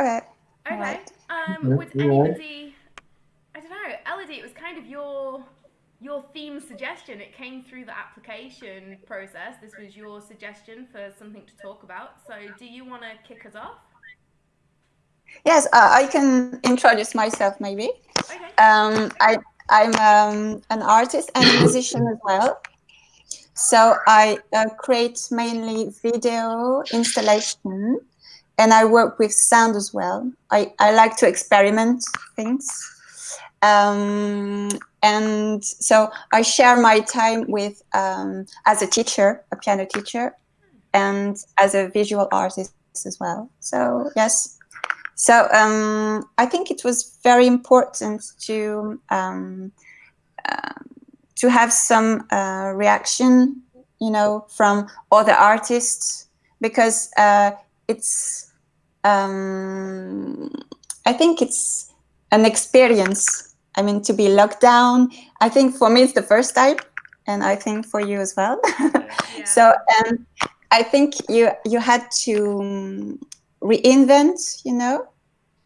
Okay. Okay. Alright. Um, would anybody? I don't know, Elodie. It was kind of your your theme suggestion. It came through the application process. This was your suggestion for something to talk about. So, do you want to kick us off? Yes, uh, I can introduce myself maybe. Okay. Um, I, I'm um, an artist and a musician as well. So I uh, create mainly video installation and I work with sound as well. I, I like to experiment things. Um, and so I share my time with, um, as a teacher, a piano teacher, and as a visual artist as well. So yes, so um, I think it was very important to um, uh, to have some uh, reaction, you know, from other artists because uh, it's um, I think it's an experience. I mean, to be locked down. I think for me it's the first time, and I think for you as well. Yeah. so and I think you you had to um, reinvent, you know,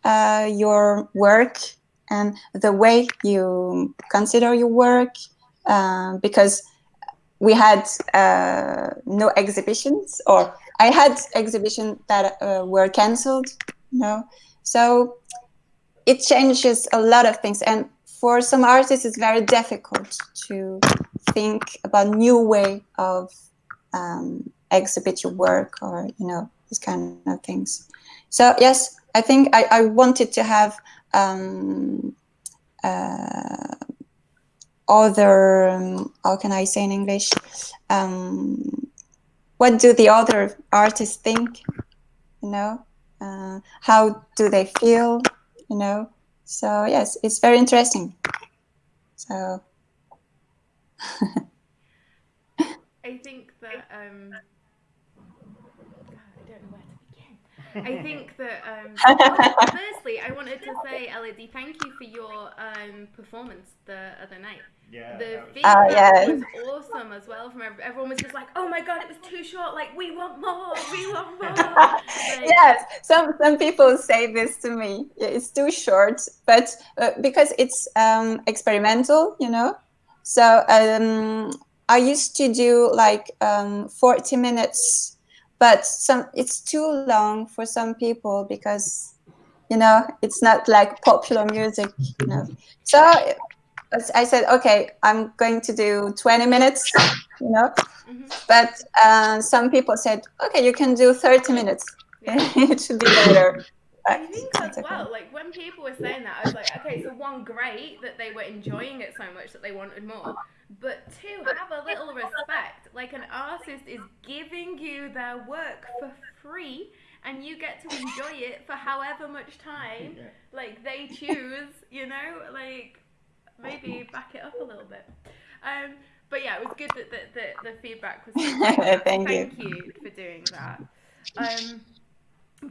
uh, your work and the way you consider your work, uh, because we had uh, no exhibitions, or I had exhibitions that uh, were cancelled, you know, so it changes a lot of things, and for some artists, it's very difficult to think about new way of um, exhibit your work or you know these kind of things. So yes, I think I, I wanted to have um, uh, other um, how can I say in English? Um, what do the other artists think? You know, uh, how do they feel? You know, so yes, it's very interesting. So I think that um, God, I don't know where to begin. I think that um, firstly, I wanted to say, Elodie, thank you for your um, performance the other night. Yeah. The that was- feedback yeah. was awesome as well. From ev- everyone was just like, "Oh my god, it was too short. Like, we want more. We want more." Like, yes, some some people say this to me. Yeah, It's too short, but uh, because it's um, experimental, you know. So um, I used to do like um, forty minutes, but some it's too long for some people because you know it's not like popular music, you know. So I said, okay, I'm going to do twenty minutes, you know. mhm. But uh, some people said, okay, you can do 30 minutes. Yeah. it should be better. I think as well, like when people were saying that, I was like, okay, so one, great that they were enjoying it so much that they wanted more. But two, have a little respect. Like an artist is giving you their work for free and you get to enjoy it for however much time like they choose, you know, like maybe back it up a little bit. Um, but yeah, it was good that the, the, the feedback was great. Thank you. Thank you for doing that. Um,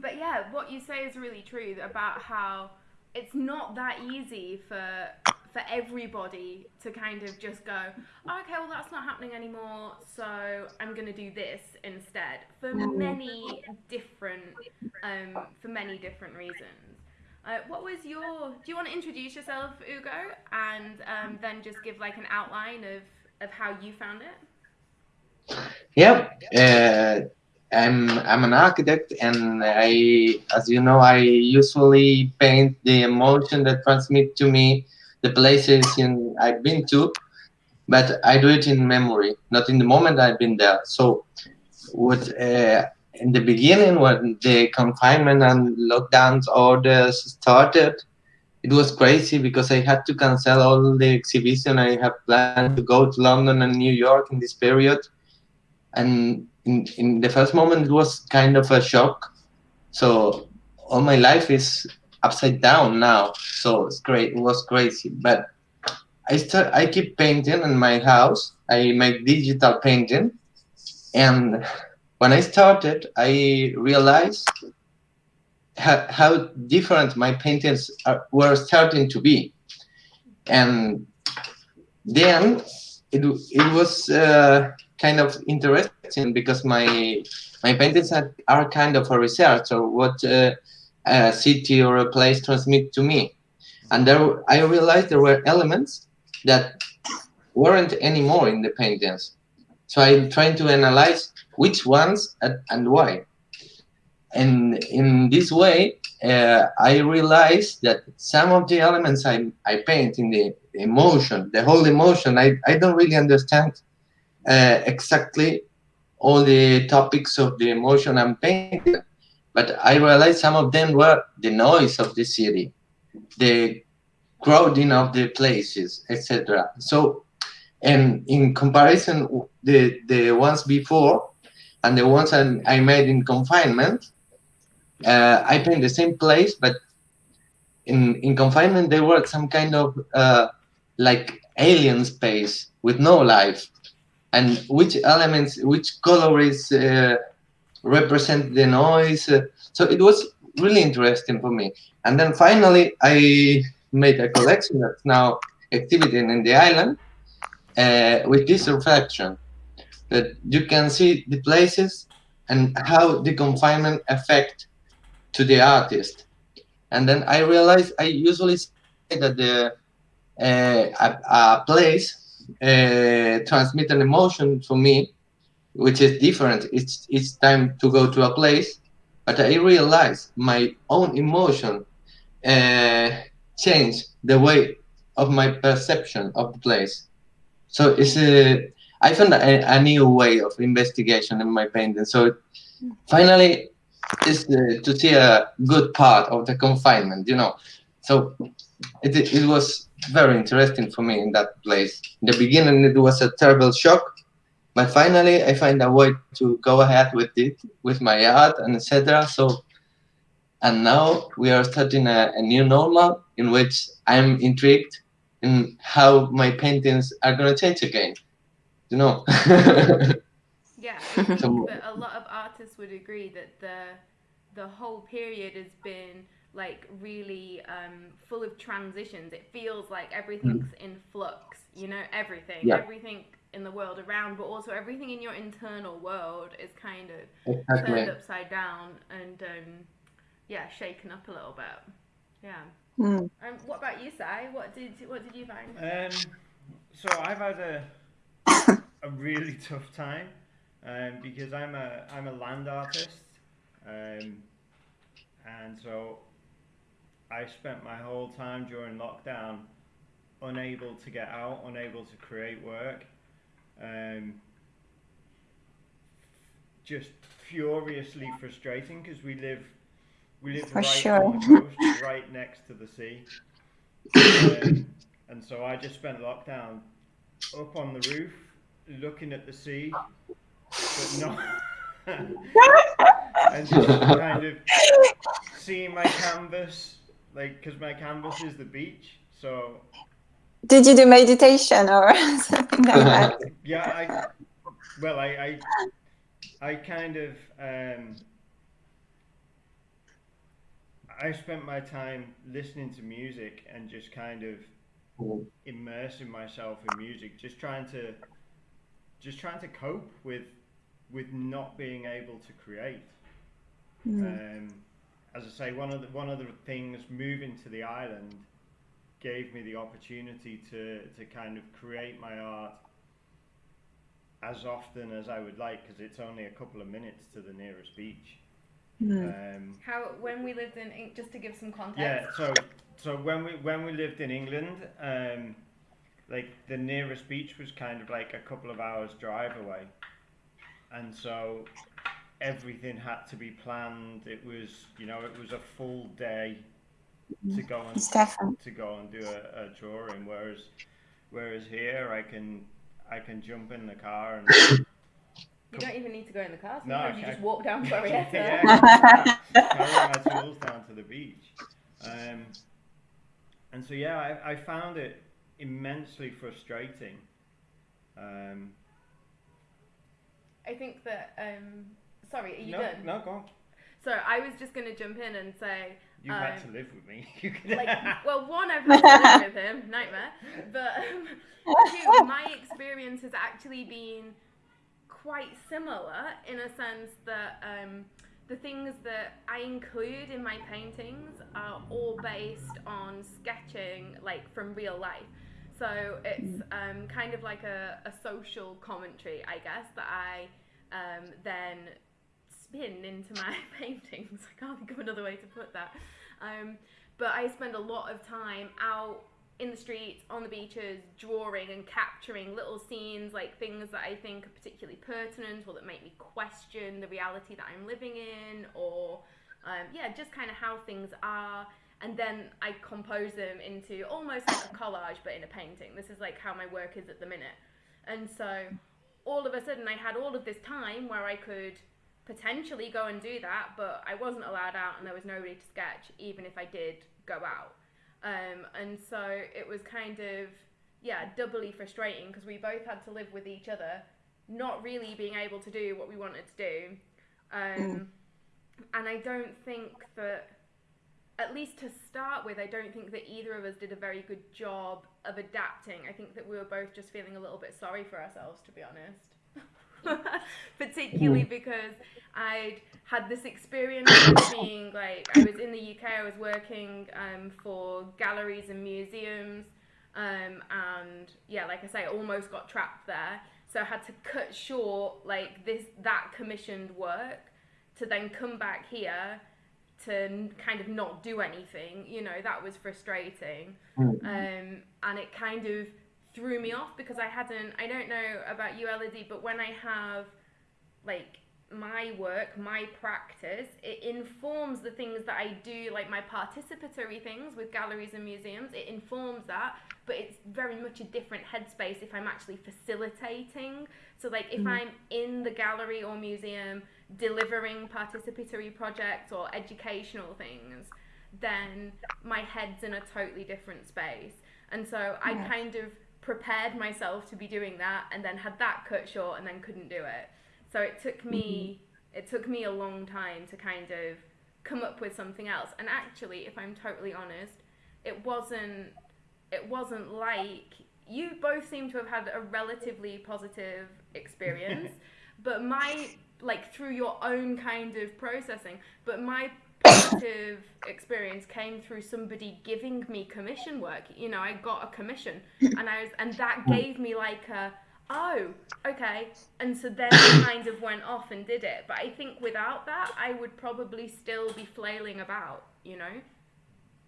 but yeah, what you say is really true about how it's not that easy for for everybody to kind of just go, "Oh, okay, well that's not happening anymore, so I'm gonna do this instead for many different um, for many different reasons. Uh, what was your? Do you want to introduce yourself, Ugo, and um, then just give like an outline of of how you found it? Yeah, uh, I'm I'm an architect, and I, as you know, I usually paint the emotion that transmit to me the places in I've been to, but I do it in memory, not in the moment I've been there. So, what uh, in the beginning when the confinement and lockdowns orders started, it was crazy because I had to cancel all the exhibition I had planned to go to London and New York in this period and in, in the first moment it was kind of a shock so all my life is upside down now so it's great it was crazy. But i start i keep painting in my house i make digital painting and when i started i realized how, how different my paintings are, were starting to be. And then it, it was uh, kind of interesting because my my paintings are, kind of a research or what uh, a city or a place transmit to me. And there, I realized there were elements that weren't anymore in the paintings. So I'm trying to analyze which ones and why. And in this way, uh, I realized that some of the elements I, I paint in the emotion, the whole emotion, I, I don't really understand uh, exactly all the topics of the emotion I'm painting. But I realized some of them were the noise of the city, the crowding of the places, etc. So, and in comparison, the the ones before and the ones I, made in confinement, uh, I paint the same place, but in in confinement they were some kind of uh, like alien space with no life, and which elements, which colors uh, represent the noise. So it was really interesting for me. And then finally, I made a collection that's now exhibited in the island uh, with this reflection that you can see the places and how the confinement affect to the artist. And then I realized I usually say that the uh, a, a, place uh, transmit an emotion for me, which is different. It's it's time to go to a place, but I realize my own emotion uh, change the way of my perception of the place. So it's a I found a, a new way of investigation in my painting. So finally, is to see a good part of the confinement, you know. So it, it was very interesting for me in that place. In the beginning, it was a terrible shock, but finally, I find a way to go ahead with it, with my art and etc. So, and now we are starting a, a new normal in which I'm intrigued in how my paintings are going to change again. You know. yeah, I think that a lot of artists would agree that the the whole period has been like really um, full of transitions. It feels like everything's mm. in flux. You know, everything, yeah. everything in the world around, but also everything in your internal world is kind of exactly. turned upside down and um, yeah, shaken up a little bit. Yeah. Mm. Um, what about you, Sai? What did what did you find? Um, so I've had a a really tough time um, because I'm a I'm a land artist, um, and so I spent my whole time during lockdown unable to get out, unable to create work, um, just furiously frustrating because we live we live For right sure. on the coast, right next to the sea, um, and so I just spent lockdown up on the roof, looking at the sea, but not. and just kind of seeing my canvas like because my canvas is the beach so did you do meditation or something like that? Yeah i well i i, I kind of um i spent my time listening to music and just kind of immersing myself in music just trying to just trying to cope with with not being able to create. Mm. um as I say, one of the one of the things moving to the island gave me the opportunity to to kind of create my art as often as I would like because it's only a couple of minutes to the nearest beach. Mm. Um, How when we lived in just to give some context. Yeah, so so when we when we lived in England, um, like the nearest beach was kind of like a couple of hours drive away, and so everything had to be planned. It was, you know, it was a full day to go and to go and do a, a, drawing. Whereas, whereas here, I can I can jump in the car and. You don't even need to go in the car. Sometimes no, you just walk down Glorietta. yeah, carry my tools down to the beach. Um, and so yeah, I, I found it immensely frustrating. Um, I think that um, Sorry, are you no, done? No, go on. So I was just going to jump in and say. You've um, had to live with me. like, well, one, I've had to live with him, nightmare. But um, two, my experience has actually been quite similar in a sense that um, the things that I include in my paintings are all based on sketching, like from real life. So it's um, kind of like a, a social commentary, I guess, that I um, then spin into my paintings. I can't think of another way to put that. Um, but I spend a lot of time out in the streets, on the beaches, drawing and capturing little scenes, like things that I think are particularly pertinent or that make me question the reality that I'm living in, or um, yeah, just kind of how things are. And then I compose them into almost like a collage, but in a painting. This is like how my work is at the minute. And so all of a sudden, I had all of this time where I could potentially go and do that, but I wasn't allowed out and there was nobody to sketch, even if I did go out. Um, and so it was kind of, yeah, doubly frustrating because we both had to live with each other, not really being able to do what we wanted to do. Um, mm. And I don't think that, at least to start with, I don't think that either of us did a very good job of adapting. I think that we were both just feeling a little bit sorry for ourselves, to be honest. particularly mm. because I'd had this experience of being like I was in the UK. I was working um, for galleries and museums, um, and yeah, like I say, almost got trapped there. So I had to cut short like this that commissioned work to then come back here to kind of not do anything. You know that was frustrating, mm. um, and it kind of threw me off because I hadn't. I don't know about you, Elodie, but when I have like my work, my practice, it informs the things that I do, like my participatory things with galleries and museums. It informs that, but it's very much a different headspace if I'm actually facilitating. So, like, if mm. I'm in the gallery or museum delivering participatory projects or educational things, then my head's in a totally different space. And so I kind of prepared myself to be doing that and then had that cut short and then couldn't do it. So it took me mm-hmm. it took me a long time to kind of come up with something else. And actually, if I'm totally honest, it wasn't it wasn't like you both seem to have had a relatively positive experience, but my like through your own kind of processing, but my positive experience came through somebody giving me commission work. You know, I got a commission, and I was, and that gave me like a, oh, okay. And so then I kind of went off and did it. But I think without that, I would probably still be flailing about. You know.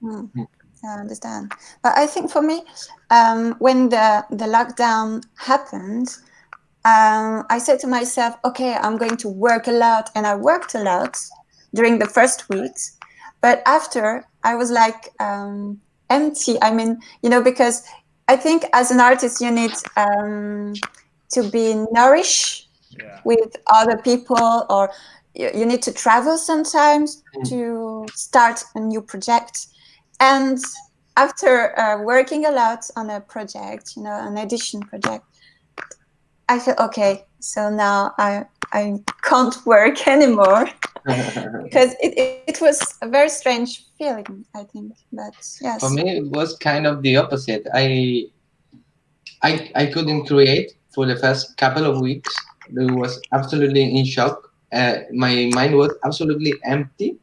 Mm. I understand, but I think for me, um, when the the lockdown happened. Um, I said to myself, okay, I'm going to work a lot, and I worked a lot during the first weeks. But after, I was like um, empty. I mean, you know, because I think as an artist, you need um, to be nourished yeah. with other people, or you, you need to travel sometimes mm. to start a new project. And after uh, working a lot on a project, you know, an edition project, I feel okay. So now I I can't work anymore because it, it, it, was a very strange feeling, I think. But yes. For me, it was kind of the opposite. I I I couldn't create for the first couple of weeks. I was absolutely in shock. Uh, my mind was absolutely empty.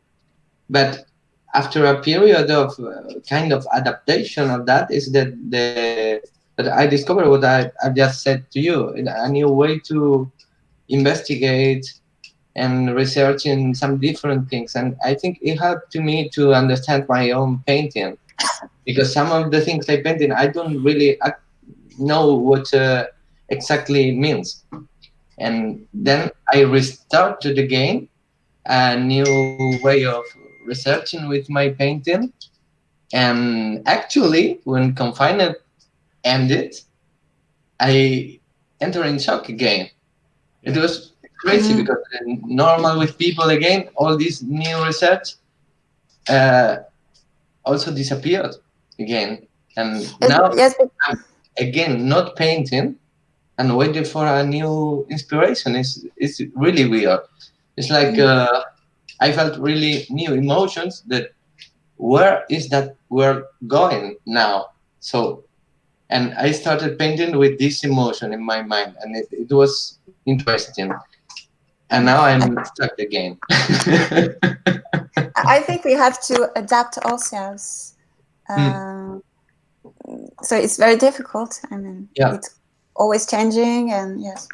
But after a period of uh, kind of adaptation of that, is that the that I discovered what I, I just said to you, a new way to investigate and research in some different things. And I think it helped to me to understand my own painting because some of the things I painted, I don't really know what uh, exactly means. And then I restarted again a new way of researching with my painting. And actually, when confinement ended, I entered in shock again. It was crazy mm -hmm. because normal with people again, all this new research uh, also disappeared again. And now yes. I'm again not painting and waiting for a new inspiration. is it's really weird. It's like mm -hmm. uh, I felt really new emotions that where is that we're going now? So and I started painting with this emotion in my mind, and it, it was interesting. and now I'm stuck again. I think we have to adapt ourselves. Uh, So it's very difficult. I mean, Yeah. it's always changing, and yes,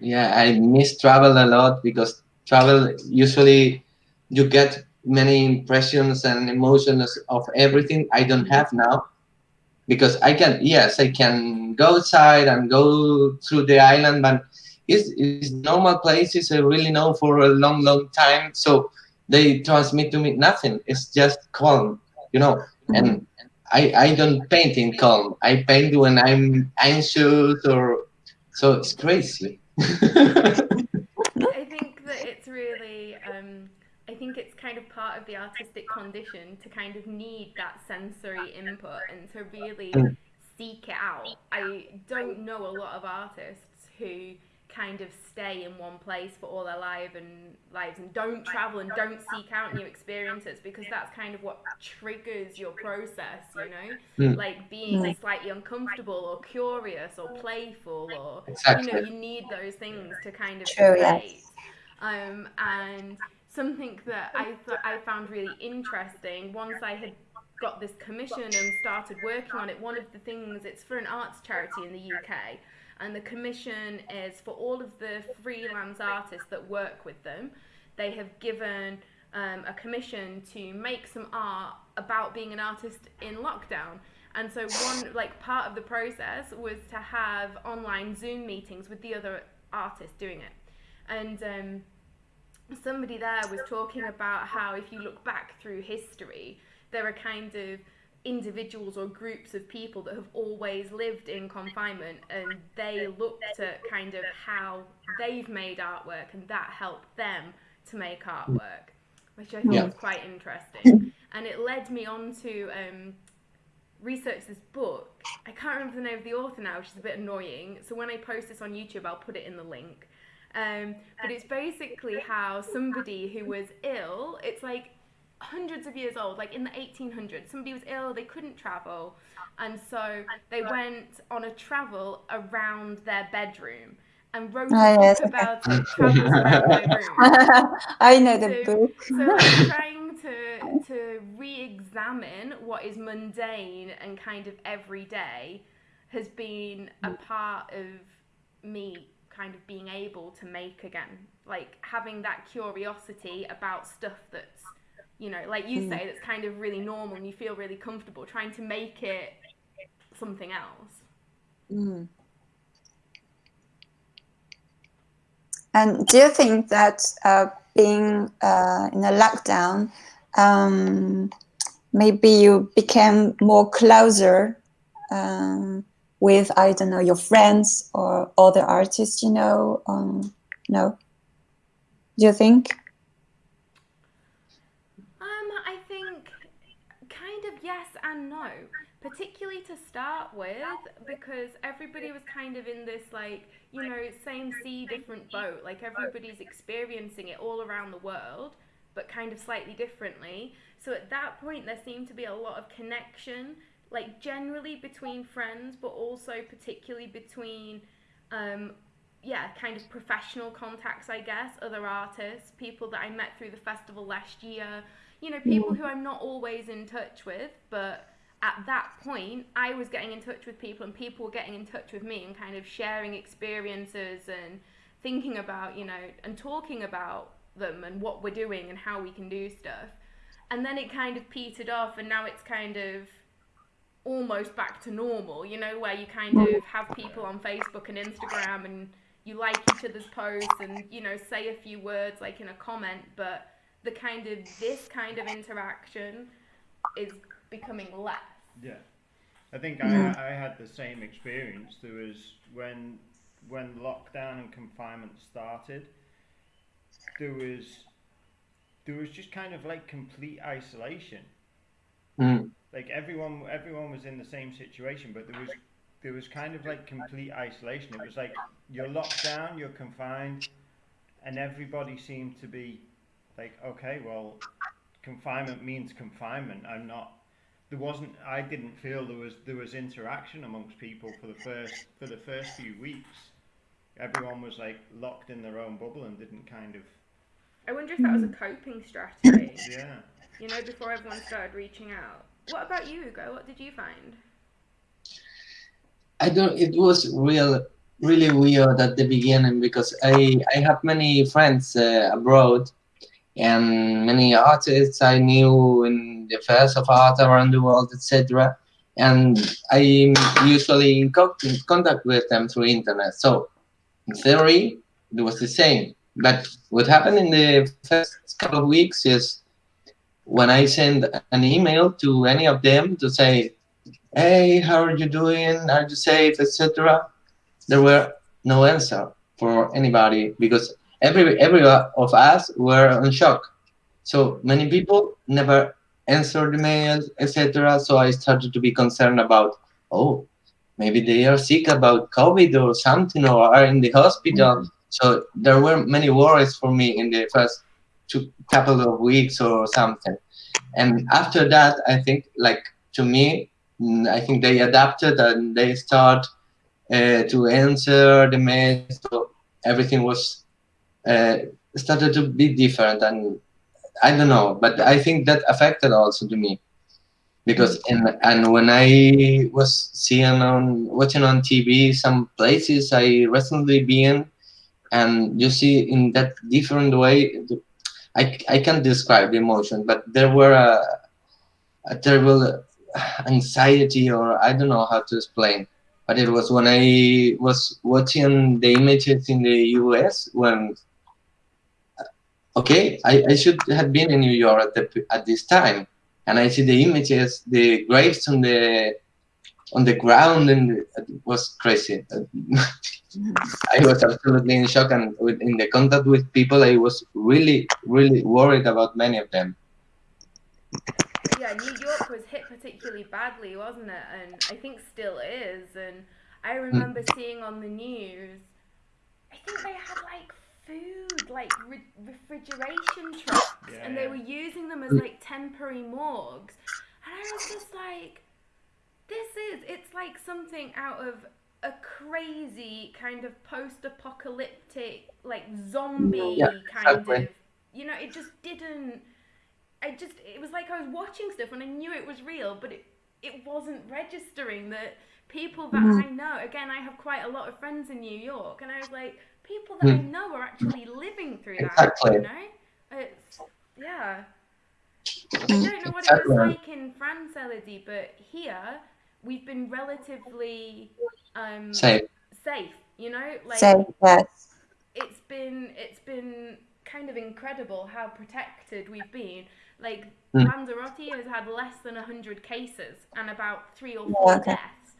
Yeah, I miss travel a lot because travel usually you get many impressions and emotions of everything I don't have now because I can yes I can go outside and go through the island but it's, it's normal places I really know for a long long time so they transmit to me nothing. It's just calm you know? And I, I don't paint in calm. I paint when I'm anxious or so it's crazy. I think that it's really, um, I think it's kind of part of the artistic condition to kind of need that sensory input and to really seek it out. I don't know a lot of artists who kind of stay in one place for all their life and lives and don't travel and don't seek out new experiences because that's kind of what triggers your process, you know? Mm. Like being Mm. slightly uncomfortable or curious or playful or you know you need those things to kind of True, yes. create um, and something that I th- I found really interesting. Once I had got this commission and started working on it one of the things it's for an arts charity in the UK and the commission is for all of the freelance artists that work with them. They have given um, a commission to make some art about being an artist in lockdown. And so one like part of the process was to have online Zoom meetings with the other artists doing it. And um, somebody there was talking about how if you look back through history, there are kind of individuals or groups of people that have always lived in confinement and they looked at kind of how they've made artwork and that helped them to make artwork, which I thought Yeah. was quite interesting. And it led me on to um, research this book. I can't remember the name of the author now, which is a bit annoying. So when I post this on YouTube, I'll put it in the link. Um, but it's basically how somebody who was ill, it's like hundreds of years old, like in the 1800s, somebody was ill, they couldn't travel, and so they went on a travel around their bedroom and wrote a book yes, about it, travels around their room. I know the book. So like trying to to re-examine what is mundane and kind of everyday has been a part of me kind of being able to make again. Like having that curiosity about stuff that's you know, like you Mm. say, that's kind of really normal and you feel really comfortable trying to make it something else. Mm. And do you think that uh, being uh, in a lockdown, um, maybe you became more closer um, with, I don't know, your friends or other artists, you know? Um, no? Do you think? Um, I think kind of yes and no. Particularly to start with, because everybody was kind of in this like, you know, same sea, different boat. Like everybody's experiencing it all around the world, but kind of slightly differently. So at that point, there seemed to be a lot of connection, like generally between friends, but also particularly between um, yeah, kind of professional contacts, I guess, other artists, people that I met through the festival last year, you know, people who I'm not always in touch with, but at that point, I was getting in touch with people and people were getting in touch with me and kind of sharing experiences and thinking about, you know, and talking about them and what we're doing and how we can do stuff. And then it kind of petered off, and now it's kind of almost back to normal, you know, where you kind of have people on Facebook and Instagram and you like each other's posts and, you know, say a few words like in a comment, but the kind of this kind of interaction is becoming less. Yeah, I think Yeah. I, I had the same experience. There was when when lockdown and confinement started. There was there was just kind of like complete isolation. Mm. Like everyone everyone was in the same situation, but there was there was kind of like complete isolation. It was like you're locked down, you're confined, and everybody seemed to be like, okay, well, confinement means confinement. I'm not there wasn't I didn't feel there was there was interaction amongst people for the first for the first few weeks. everyone was like locked in their own bubble and didn't kind of. I wonder if that was a coping strategy. Yeah. You know, before everyone started reaching out. What about you, Hugo? What did you find? I don't. It was real, really weird at the beginning because I I have many friends uh, abroad, and many artists I knew in the affairs of art around the world, etc. And I'm usually in co- in contact with them through internet. So in theory, it was the same. But what happened in the first couple of weeks is when I send an email to any of them to say, hey, how are you doing? Are you safe, etc. There were no answer for anybody because every every of us were on shock. So many people never answered the mails, etc. So I started to be concerned about, oh, maybe they are sick about COVID or something, or are in the hospital. Mm-hmm. So there were many worries for me in the first two couple of weeks or something. And after that, I think like to me, mm, I think they adapted and they start uh, to answer the mail. So everything was uh, started to be different, and I don't know, but I think that affected also to me because and and when I was seeing on watching on TV some places I recently been, and you see in that different way, I I can't describe the emotion, but there were a, a terrible anxiety or I don't know how to explain. But it was when I was watching the images in the US when okay, I, I should have been in New York at the at this time, and I see the images, the graves on the on the ground, and it was crazy. I was absolutely in shock, and with, in the contact with people, I was really, really worried about many of them. Yeah, New York was hit particularly badly, wasn't it? And I think still is. And I hmm. remember seeing on the news, I think they had like food, like re- refrigeration trucks, and they were using them as hmm. like temporary morgues. And I was just like, this is, it's like something out of a crazy kind of post apocalyptic, like zombie Yeah, kind exactly. of, you know, it just didn't. I just, it was like I was watching stuff and I knew it was real, but it, it wasn't registering that people that I know, again, I have quite a lot of friends in New York, and I was like, people that I Mm. know are actually living through that, Exactly. you know? It's, yeah. I don't know what it Exactly. was like in France, Elodie, but here we've been relatively um, Safe. safe, you know? Like, So yes. it's been it's been kind of incredible how protected we've been. Like Mm. Lanzarote has had less than hundred cases and about three or four okay. deaths.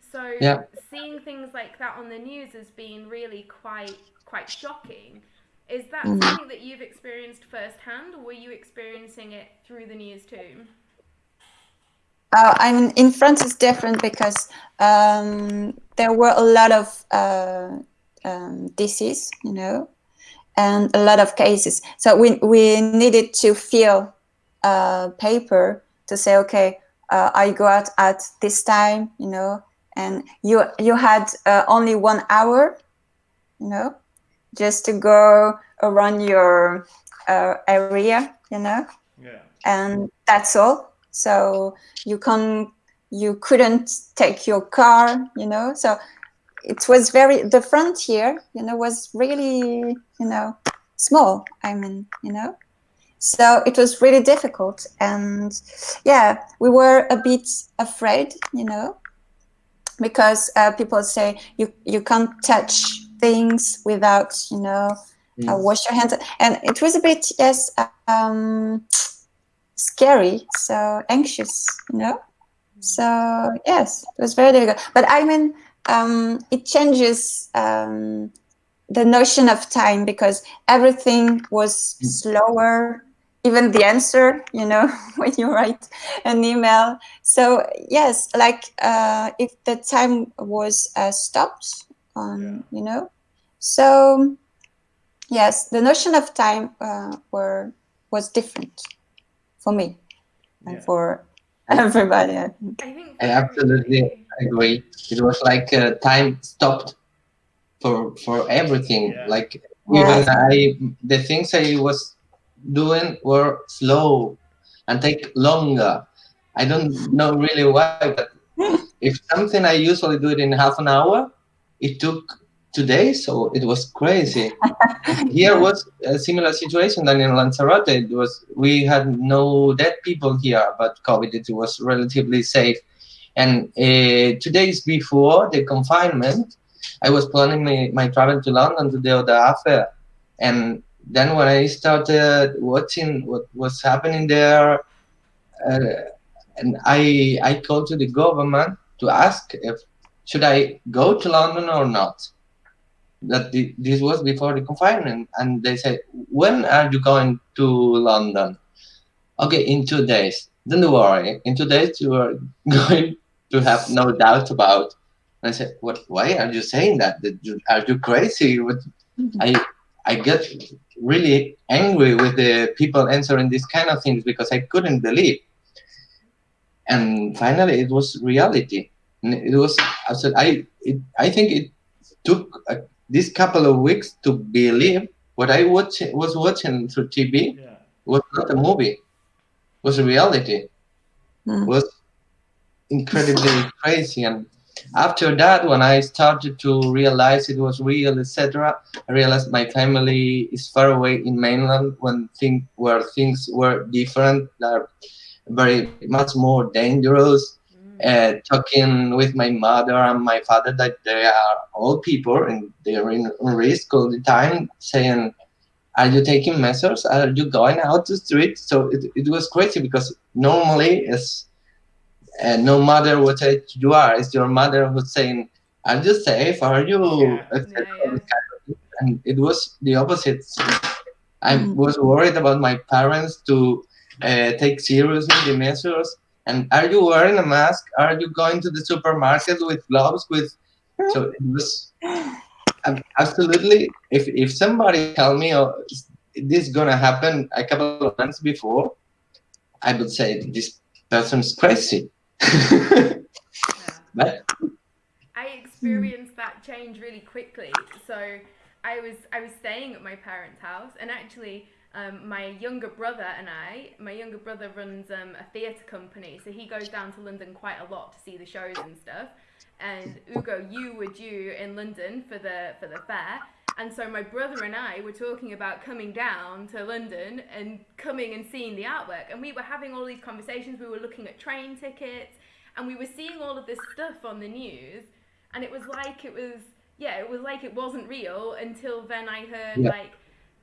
So Yeah. seeing things like that on the news has been really quite quite shocking. Is that Mm. something that you've experienced firsthand, or were you experiencing it through the news too? Uh, I mean, in France it's different because um, there were a lot of uh, um, disease, you know, and a lot of cases. So we we needed to fill uh, paper to say, okay, uh, I go out at this time, you know, and you you had uh, only one hour, you know, just to go around your uh, area, you know Yeah. and that's all so you can you couldn't take your car you know? So it was very the frontier you know was really you know small i mean you know? So it was really difficult and yeah we were a bit afraid you know? Because uh, people say you you can't touch things without you know uh, wash your hands. And it was a bit yes um scary so anxious you know? So yes it was very difficult. But i mean um it changes um the notion of time because everything was slower even the answer you know when you write an email. So yes like uh if the time was uh, stopped on you know? So yes the notion of time uh, were was different for me and Yeah. for everybody I think. I think I absolutely agree. It was like uh, time stopped for for everything. Yeah. Like Yeah. even I, the things I was doing were slow and take longer. I don't know really why, but if something I usually do it in half an hour, it took two days, so it was crazy. here was a similar situation than in Lanzarote. It was we had no dead people here, but COVID it was relatively safe. And uh, two days before the confinement, I was planning my, my travel to London to the Oda Fair. And then when I started watching what was happening there, uh, and I I called to the government to ask if should I go to London or not. That this was before the confinement, and they said, "When are you going to London?" Okay, in two days. Don't worry. In two days, you are going to have no doubt about. And I said, "What? Why are you saying that? Are you crazy?" What? I I get really angry with the people answering these kind of things because I couldn't believe. And finally, it was reality. And It was I said I it, I think it took uh, this couple of weeks to believe what I watch, was watching through TV Yeah. was not a movie, was a reality. Mm. Was incredibly crazy. And after that, when I started to realize it was real, etc., I realized my family is far away in mainland when thing where things were different, are very much more dangerous. Uh, talking with my mother and my father that they are old people and they're in risk all the time, saying, "Are you taking measures? Are you going out to street?" So it, it was crazy because normally, as and no matter what age you are, it's your mother who's saying, "Are you safe? Are you?" Yeah. Yeah, And it was the opposite. I Mm. was worried about my parents to uh, take seriously the measures. And are you wearing a mask? Are you going to the supermarket with gloves? With so it was absolutely. If if somebody tell me oh, this is gonna happen a couple of months before, I would say this person's crazy. Yeah. but I experienced that change really quickly. So I was I was staying at my parents' house, and actually, um, my younger brother and I, my younger brother runs um, a theatre company, so he goes down to London quite a lot to see the shows and stuff. And Ugo, you were due in London for the for the fair, and so my brother and I were talking about coming down to London and coming and seeing the artwork, and we were having all these conversations. We were looking at train tickets, and we were seeing all of this stuff on the news, and it was like it was yeah, it was like it wasn't real until then I heard Yeah. like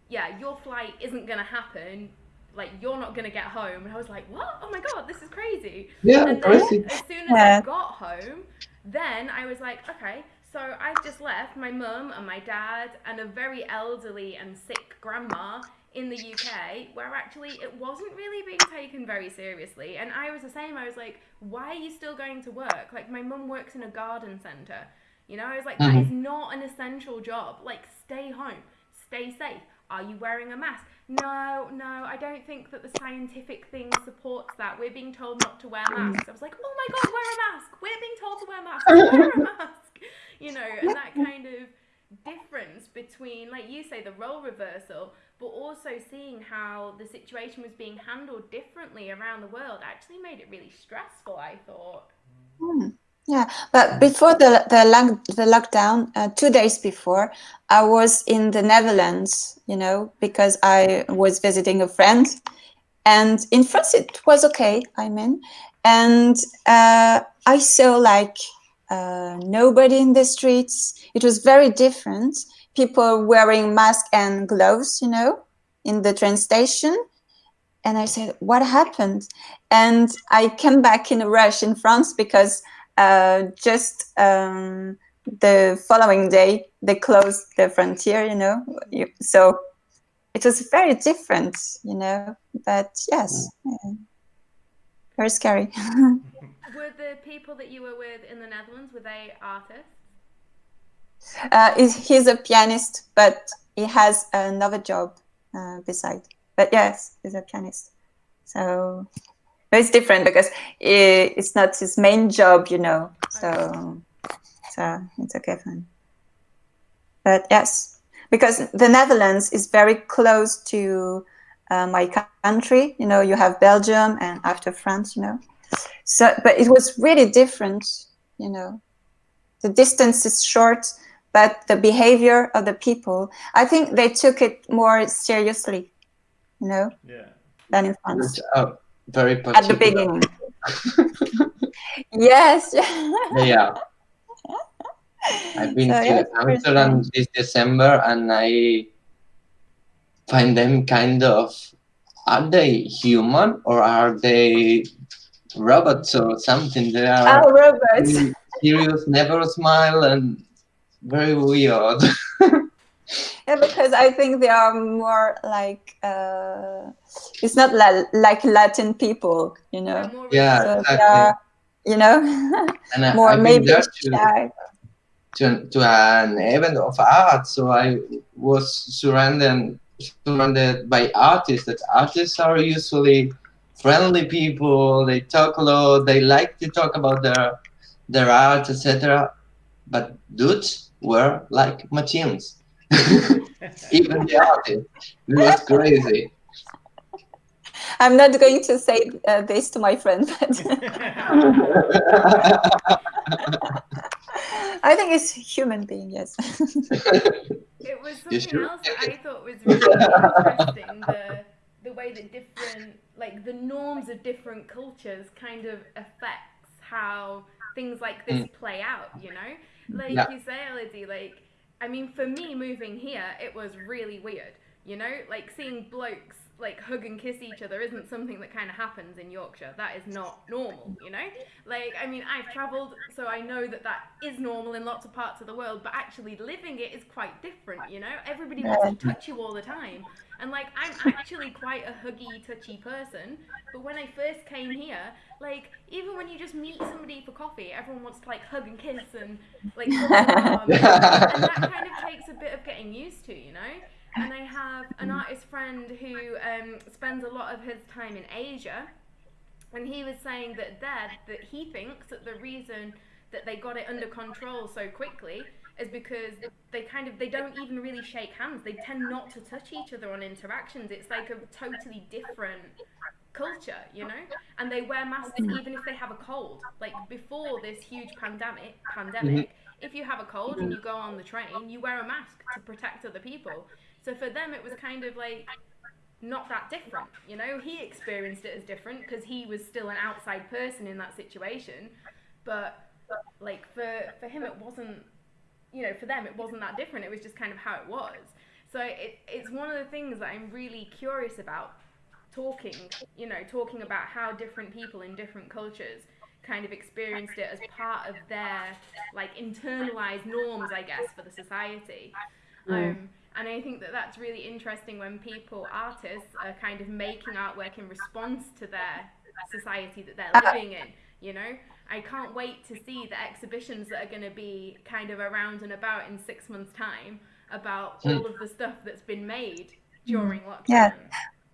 yeah, your flight isn't gonna happen. Like you're not gonna get home, and I was like, "What? Oh my god, this is crazy!" yeah, and then crazy. as soon as Yeah. I got home, then I was like, okay, so I've just left my mum and my dad and a very elderly and sick grandma in the UK where actually it wasn't really being taken very seriously. And I was the same. I was like, why are you still going to work? Like, my mum works in a garden centre. You know, I was like, that Mhm. is not an essential job. Like, stay home, stay safe. Are you wearing a mask? No, no, I don't think that the scientific thing supports that. We're being told not to wear masks. I was like, oh my god, wear a mask. We're being told to wear masks. Wear a mask. You know, and that kind of difference between, like you say, the role reversal, but also seeing how the situation was being handled differently around the world actually made it really stressful, I thought. Hmm. Yeah, but before the the, lock, the lockdown, uh, two days before, I was in the Netherlands, you know, because I was visiting a friend, and in France it was okay. I mean, and uh, I saw like uh, nobody in the streets. It was very different. People wearing masks and gloves, you know, in the train station. And I said, "What happened?" And I came back in a rush in France because uh, just um, the following day they closed the frontier. You know, You- so it was very different. You know, but yes, yeah. very scary. Were the people that you were with in the Netherlands, were they artists? Uh, he's, he's a pianist, but he has another job uh, beside. But yes, he's a pianist. So but it's different because i it's not his main job, you know. So, so it's okay for him. but yes, because the Netherlands is very close to uh, my country. You know, you have Belgium and after France, you know. So, but it was really different, you know. The distance is short, but the behavior of the people, I think they took it more seriously, you know, Yeah. than in France Uh, very at the beginning. yes. Yeah. I've been So, to yeah, it's very Amsterdam this December and I find them kind of are they human or are they robots or something? They are oh, robots. serious, never smile and very weird. Yeah, because I think they are more like uh, it's not la- like Latin people, you know. Yeah, So they exactly. are, you know, And I, more I've maybe to, shy. to, to an event of art, so I was surrounded surrounded by artists. That artists are usually friendly people. They talk a lot. They like to talk about their their art, etc. But dudes were like machines. Even the artist It was crazy. I'm not going to say uh, this to my friend, but I think it's human being. Yes. It was something sure? else that I thought was really interesting. The the way that different like the norms of different cultures kind of affects how things like this play out, you know? Like Yeah. you say, Elodie, like I mean for me moving here it was really weird, you know? Like seeing blokes like hug and kiss each other isn't something that kind of happens in Yorkshire. That is not normal, you know? Like, I mean, I've travelled, so I know that that is normal in lots of parts of the world, but actually living it is quite different, you know? Everybody wants to touch you all the time. And, like, I'm actually quite a huggy, touchy person, but when I first came here, like, even when you just meet somebody for coffee, everyone wants to, like, hug and kiss and, like, and that kind of takes a bit of getting used to, you know? And I have an artist friend who um, spends a lot of his time in Asia, and he was saying that there that he thinks that the reason that they got it under control so quickly is because they kind of they don't even really shake hands. They tend not to touch each other on interactions. It's like a totally different culture, you know? And they wear masks mm. even if they have a cold. Like before this huge pandemic mm-hmm. pandemic, if you have a cold and mm-hmm. you go on the train, you wear a mask to protect other people. So for them it was kind of like not that different, you know. He experienced it as different because he was still an outside person in that situation, but like for for him it wasn't, you know, for them it wasn't that different. It was just kind of how it was. So it, it's one of the things that I'm really curious about talking, you know, talking about how different people in different cultures kind of experienced it as part of their like internalized norms, I guess, for the society. Um, and I think that that's really interesting when people, artists, are kind of making artwork in response to their society that they're living in. You know, I can't wait to see the exhibitions that are going to be kind of around and about in six months' time about all of the stuff that's been made during lockdown. Yeah.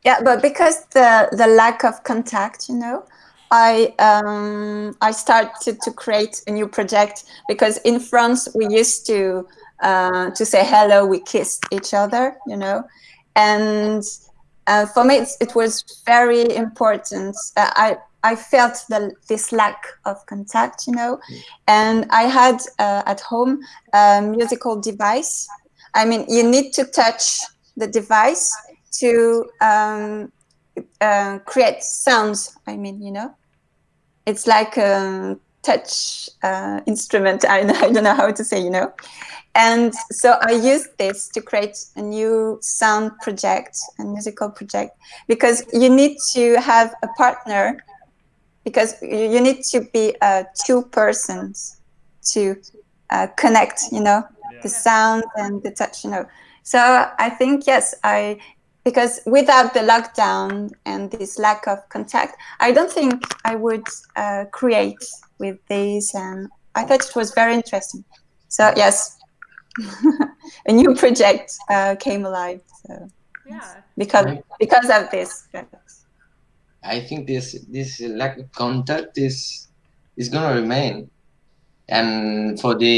Yeah, but because the the lack of contact, you know, I um, I started to create a new project because in France we used to uh, to say hello, we kissed each other, you know, and uh, for me it's, it was very important. Uh, I I felt the, this lack of contact, you know, and I had uh, at home a musical device. I mean, you need to touch the device to um, uh, create sounds. I mean, you know, it's like a touch uh, instrument. I, I don't know how to say, you know. And so I used this to create a new sound project, a musical project, because you need to have a partner, because you you need to be uh, two persons to uh, connect, you know, the sound and the touch, you know. So I think yes, I because without the lockdown and this lack of contact, I don't think I would uh, create with these, and I thought it was very interesting. So yes, a new project uh, came alive. So Yeah. because because of this, yes. I think this this lack of contact is is gonna remain. and for the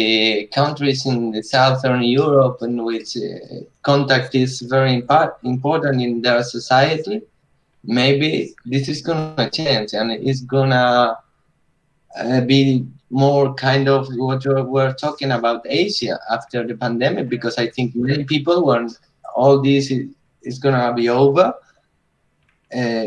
countries in the southern Europe in which uh, contact is very impa- important in their society, maybe this is gonna change and it's gonna uh, be more kind of what we're talking about Asia after the pandemic because I think many people when all this is, is gonna be over, uh,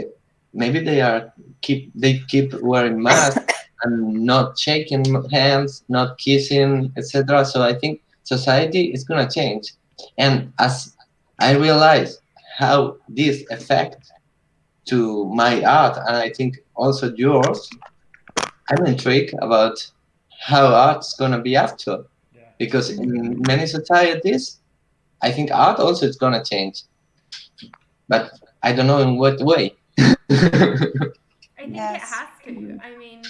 maybe they are keep they keep wearing masks and not shaking hands, not kissing, etc. So I think society is gonna change, and as I realize how this affect to my art, and I think also yours, I'm intrigued about how art's gonna be after, Yeah. because in many societies, I think art also is gonna change, but I don't know in what way. I think it has to. Mm-hmm. I mean,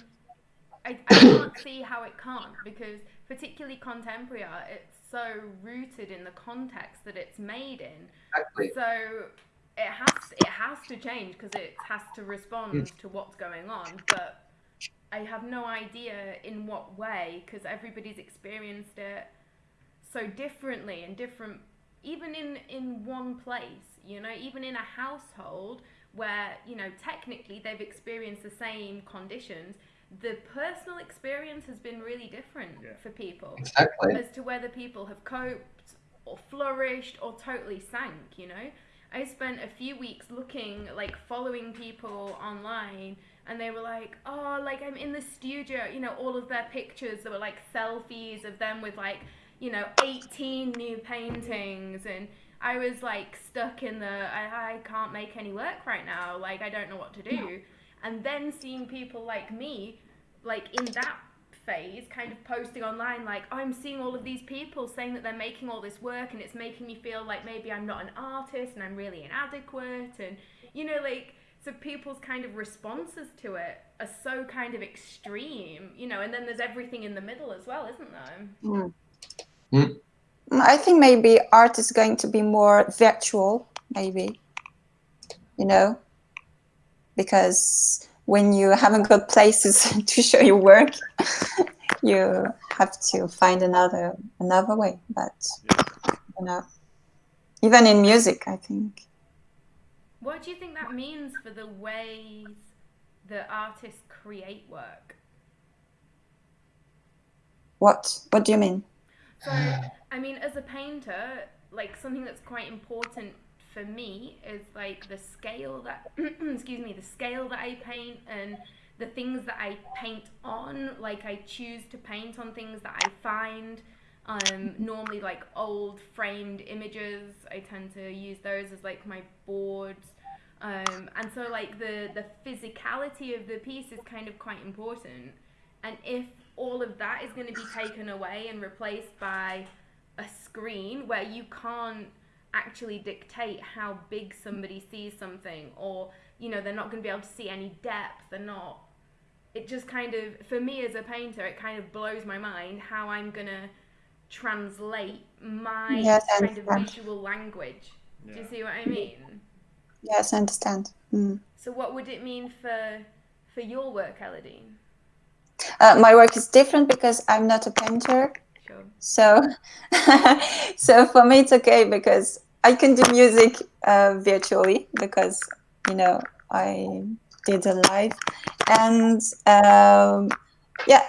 I, I can't see how it can't because, particularly contemporary art, it's so rooted in the context that it's made in. exactly. So it has it has to change because it has to respond to what's going on. But I have no idea in what way because everybody's experienced it so differently and different. Even in in one place, you know, even in a household where you know technically they've experienced the same conditions, the personal experience has been really different Yeah. for people Exactly. as to whether people have coped or flourished or totally sank, you know? I spent a few weeks looking, like following people online, and they were like, oh, like I'm in the studio, you know, all of their pictures that were like selfies of them with like, you know, 18 new paintings. And I was like stuck in the, I, I can't make any work right now, like I don't know what to do. And then seeing people like me, like in that phase kind of posting online like i'm seeing all of these people saying that they're making all this work and it's making me feel like maybe i'm not an artist and i'm really inadequate and you know like so people's kind of responses to it are so kind of extreme you know and then there's everything in the middle as well isn't there Mm. Mm. Mm, I think maybe art is going to be more virtual, maybe, you know, because when you haven't got places to show your work, you have to find another another way. But you know, even in music, I think. what do you think that means for the ways that artists create work What What do you mean? So, I mean, as a painter, like something that's quite important for me is like the scale that, excuse me, the scale that I paint and the things that I paint on. Like, I choose to paint on things that I find. Um, normally, like old framed images, I tend to use those as like my boards. Um, and so, like the the physicality of the piece is kind of quite important. And if all of that is going to be taken away and replaced by a screen where you can't actually dictate how big somebody sees something or you know they're not going to be able to see any depth they're not. It just kind of for me as a painter it kind of blows my mind how i'm going to translate my Yes, kind of visual language. Do you see what i mean? Yes, I understand. Mm. so what would it mean for for your work elodie Uh, my work is different because I'm not a painter. sure So, so for me, it's okay because I can do music uh, virtually because you know I did a live, and um, yeah,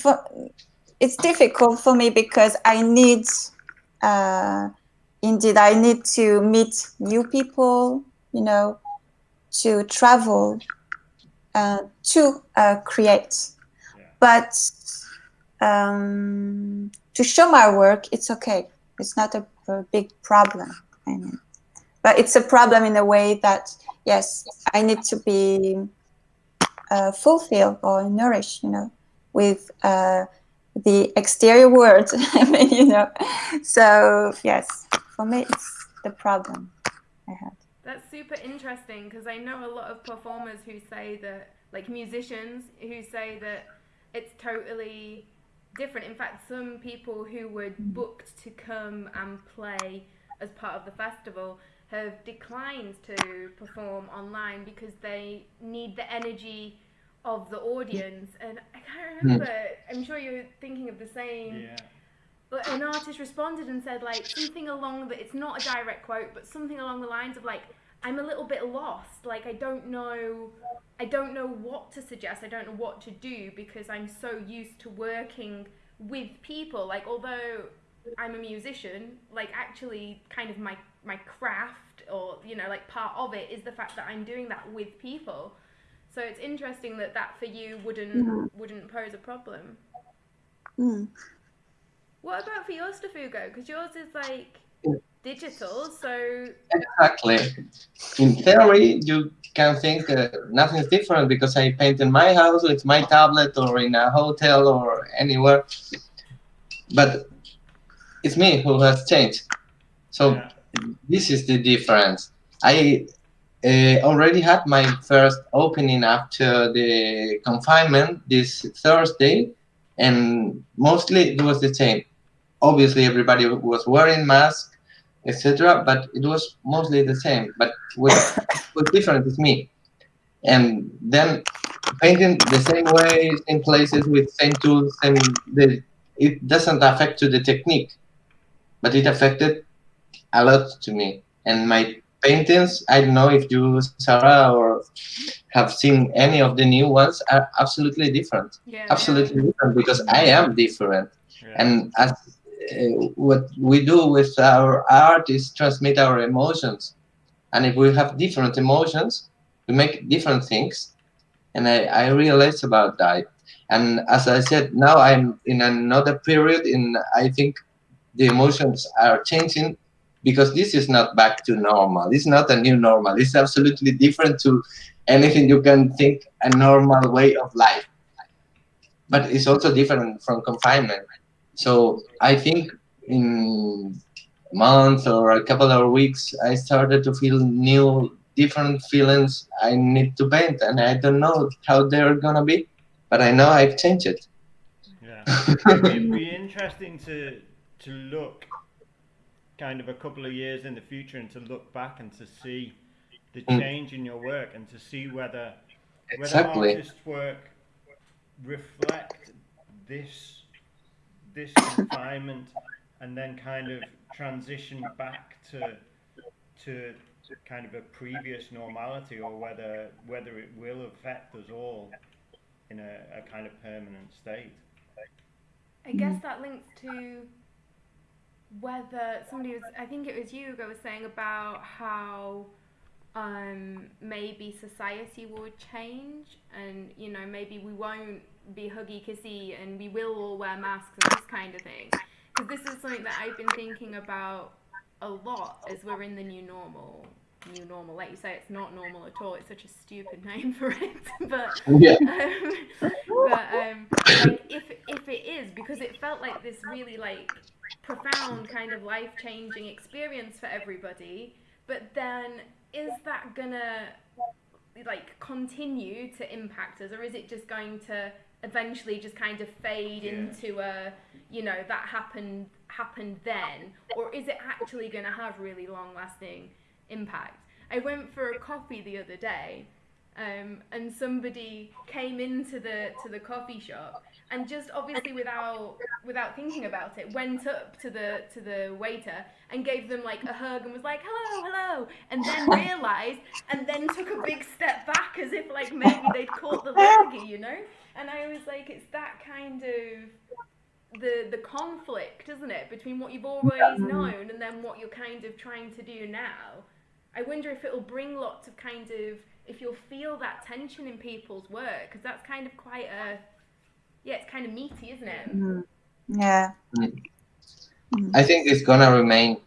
for, it's difficult for me because I need, uh, indeed, I need to meet new people, you know, to travel, uh, to uh, create. But um, to show my work, it's okay. It's not a, a big problem. I mean, but it's a problem in a way that yes, I need to be uh, fulfilled or nourished, you know, with uh, the exterior world. You know, so yes, for me, it's the problem I had. That's super interesting because I know a lot of performers who say that, like musicians who say that it's totally different. In fact, some people who were booked to come and play as part of the festival have declined to perform online because they need the energy of the audience, and I can't remember. Hmm. I'm sure you're thinking of the same. Yeah. But an artist responded and said like something along the. It's not a direct quote, but something along the lines of like, "I'm a little bit lost. Like I don't know, I don't know what to suggest. I don't know what to do because I'm so used to working with people. Like although I'm a musician, like actually kind of my my craft or you know like part of it is the fact that I'm doing that with people. So it's interesting that that for you wouldn't Mhm. wouldn't pose a problem. Mm. What about for yours, Stefugo? Because yours is like. Digital, so Exactly. In theory, you can think uh, nothing's different because I paint in my house with my tablet or in a hotel or anywhere. But it's me who has changed. So Yeah. this is the difference. I uh, already had my first opening after the confinement this Thursday, and mostly it was the same. Obviously, everybody was wearing masks, etc., but it was mostly the same. But what was different is me. And then painting the same way, same places with same tools, and the, it doesn't affect to the technique, but it affected a lot to me. And my paintings, I don't know if you, Sarah, or have seen any of the new ones, are absolutely different. yeah. Absolutely different because I am different. Yeah. And as Uh, what we do with our art is transmit our emotions. And if we have different emotions, we make different things. And I, I realize about that. And as I said, now I'm in another period in I think the emotions are changing because this is not back to normal. It's not a new normal. It's absolutely different to anything you can think a normal way of life. But it's also different from confinement. So I think in a month or a couple of weeks, I started to feel new, different feelings I need to paint, and I don't know how they're gonna be, but I know I've changed it. Yeah. It'd be interesting to to look kind of a couple of years in the future and to look back and to see the Mm. change in your work and to see whether whether Exactly. artists' work reflect this this confinement and then kind of transition back to to kind of a previous normality or whether whether it will affect us all in a, a kind of permanent state. I guess that links to whether somebody was, I think it was you who was saying about how um, maybe society will change and, you know, maybe we won't be huggy kissy and we will all wear masks and this kind of thing. Because this is something that I've been thinking about a lot as we're in the new normal. New normal, like you say, it's not normal at all. It's such a stupid name for it, but Yeah. um, but um, like if if it is because it felt like this really like profound kind of life changing experience for everybody. But then is that gonna like continue to impact us, or is it just going to eventually just kind of fade Yeah. into a you know that happened happened then, or is it actually going to have really long lasting impact? I went for a coffee the other day um, and somebody came into the to the coffee shop and just obviously without without thinking about it went up to the to the waiter and gave them like a hug and was like hello hello and then realized and then took a big step back as if like maybe they'd caught the lurgy you know? And i was like it's that kind of the the conflict isn't it between what you've always known and then what you're kind of trying to do now? I wonder if it'll bring lots of kind of if you'll feel that tension in people's work because that's kind of quite a yeah it's kind of meaty isn't it? Mm. Yeah. Mm. Mm-hmm. I think it's gonna remain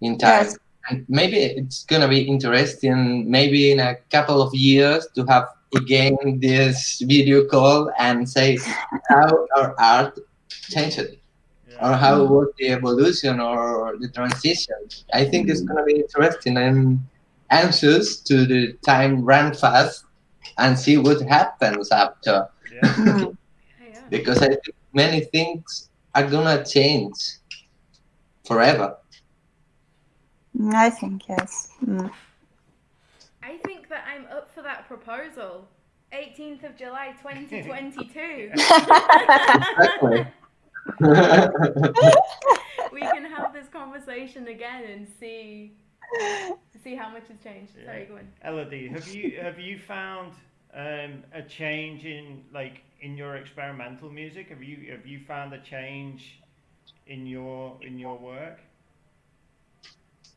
in time. Yes. And maybe it's gonna be interesting. Maybe in a couple of years to have again this video call and say how our art changed or Yeah. how mm. was the evolution or the transition. I think it's mm. gonna be interesting. I'm anxious to the time run fast and see what happens after Yeah. Mm. yeah. because I think many things are gonna change forever. I think yes. Mm. I think that I'm up for that proposal 18th of July 2022. Exactly. we can have this conversation again and see see how much has changed. Sorry, go on. Elodie, have you have you found um, a change in like in your experimental music? Have you have you found a change in your in your work?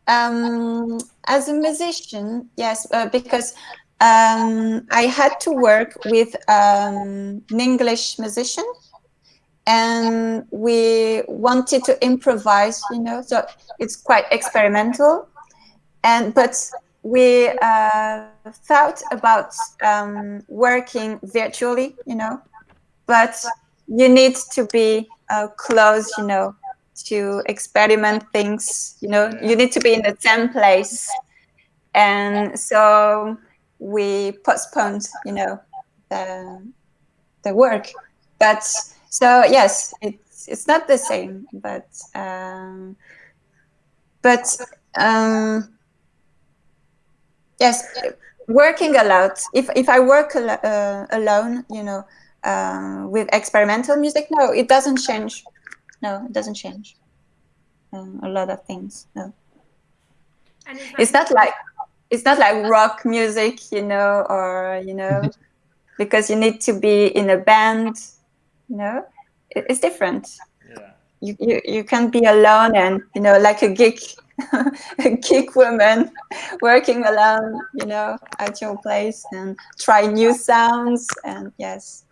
Um, as a musician, yes, uh, because um, I had to work with um, an English musician, and we wanted to improvise. You know, so it's quite experimental, and but we uh, thought about um, working virtually. You know, but you need to be uh, close. You know, to experiment things you know you need to be in the same place and so we postponed you know the the work but so yes it's it's not the same but um but um yes working a lot if if i work al uh, alone you know uh, with experimental music no it doesn't change no, it doesn't change. Um, a lot of things. No, And it's not like it's not like rock music, you know, or you know, because you need to be in a band. You know, it, it's different. Yeah. You, you you can be alone and you know, like a geek, a geek woman, working alone. You know, at your place and try new sounds and yes.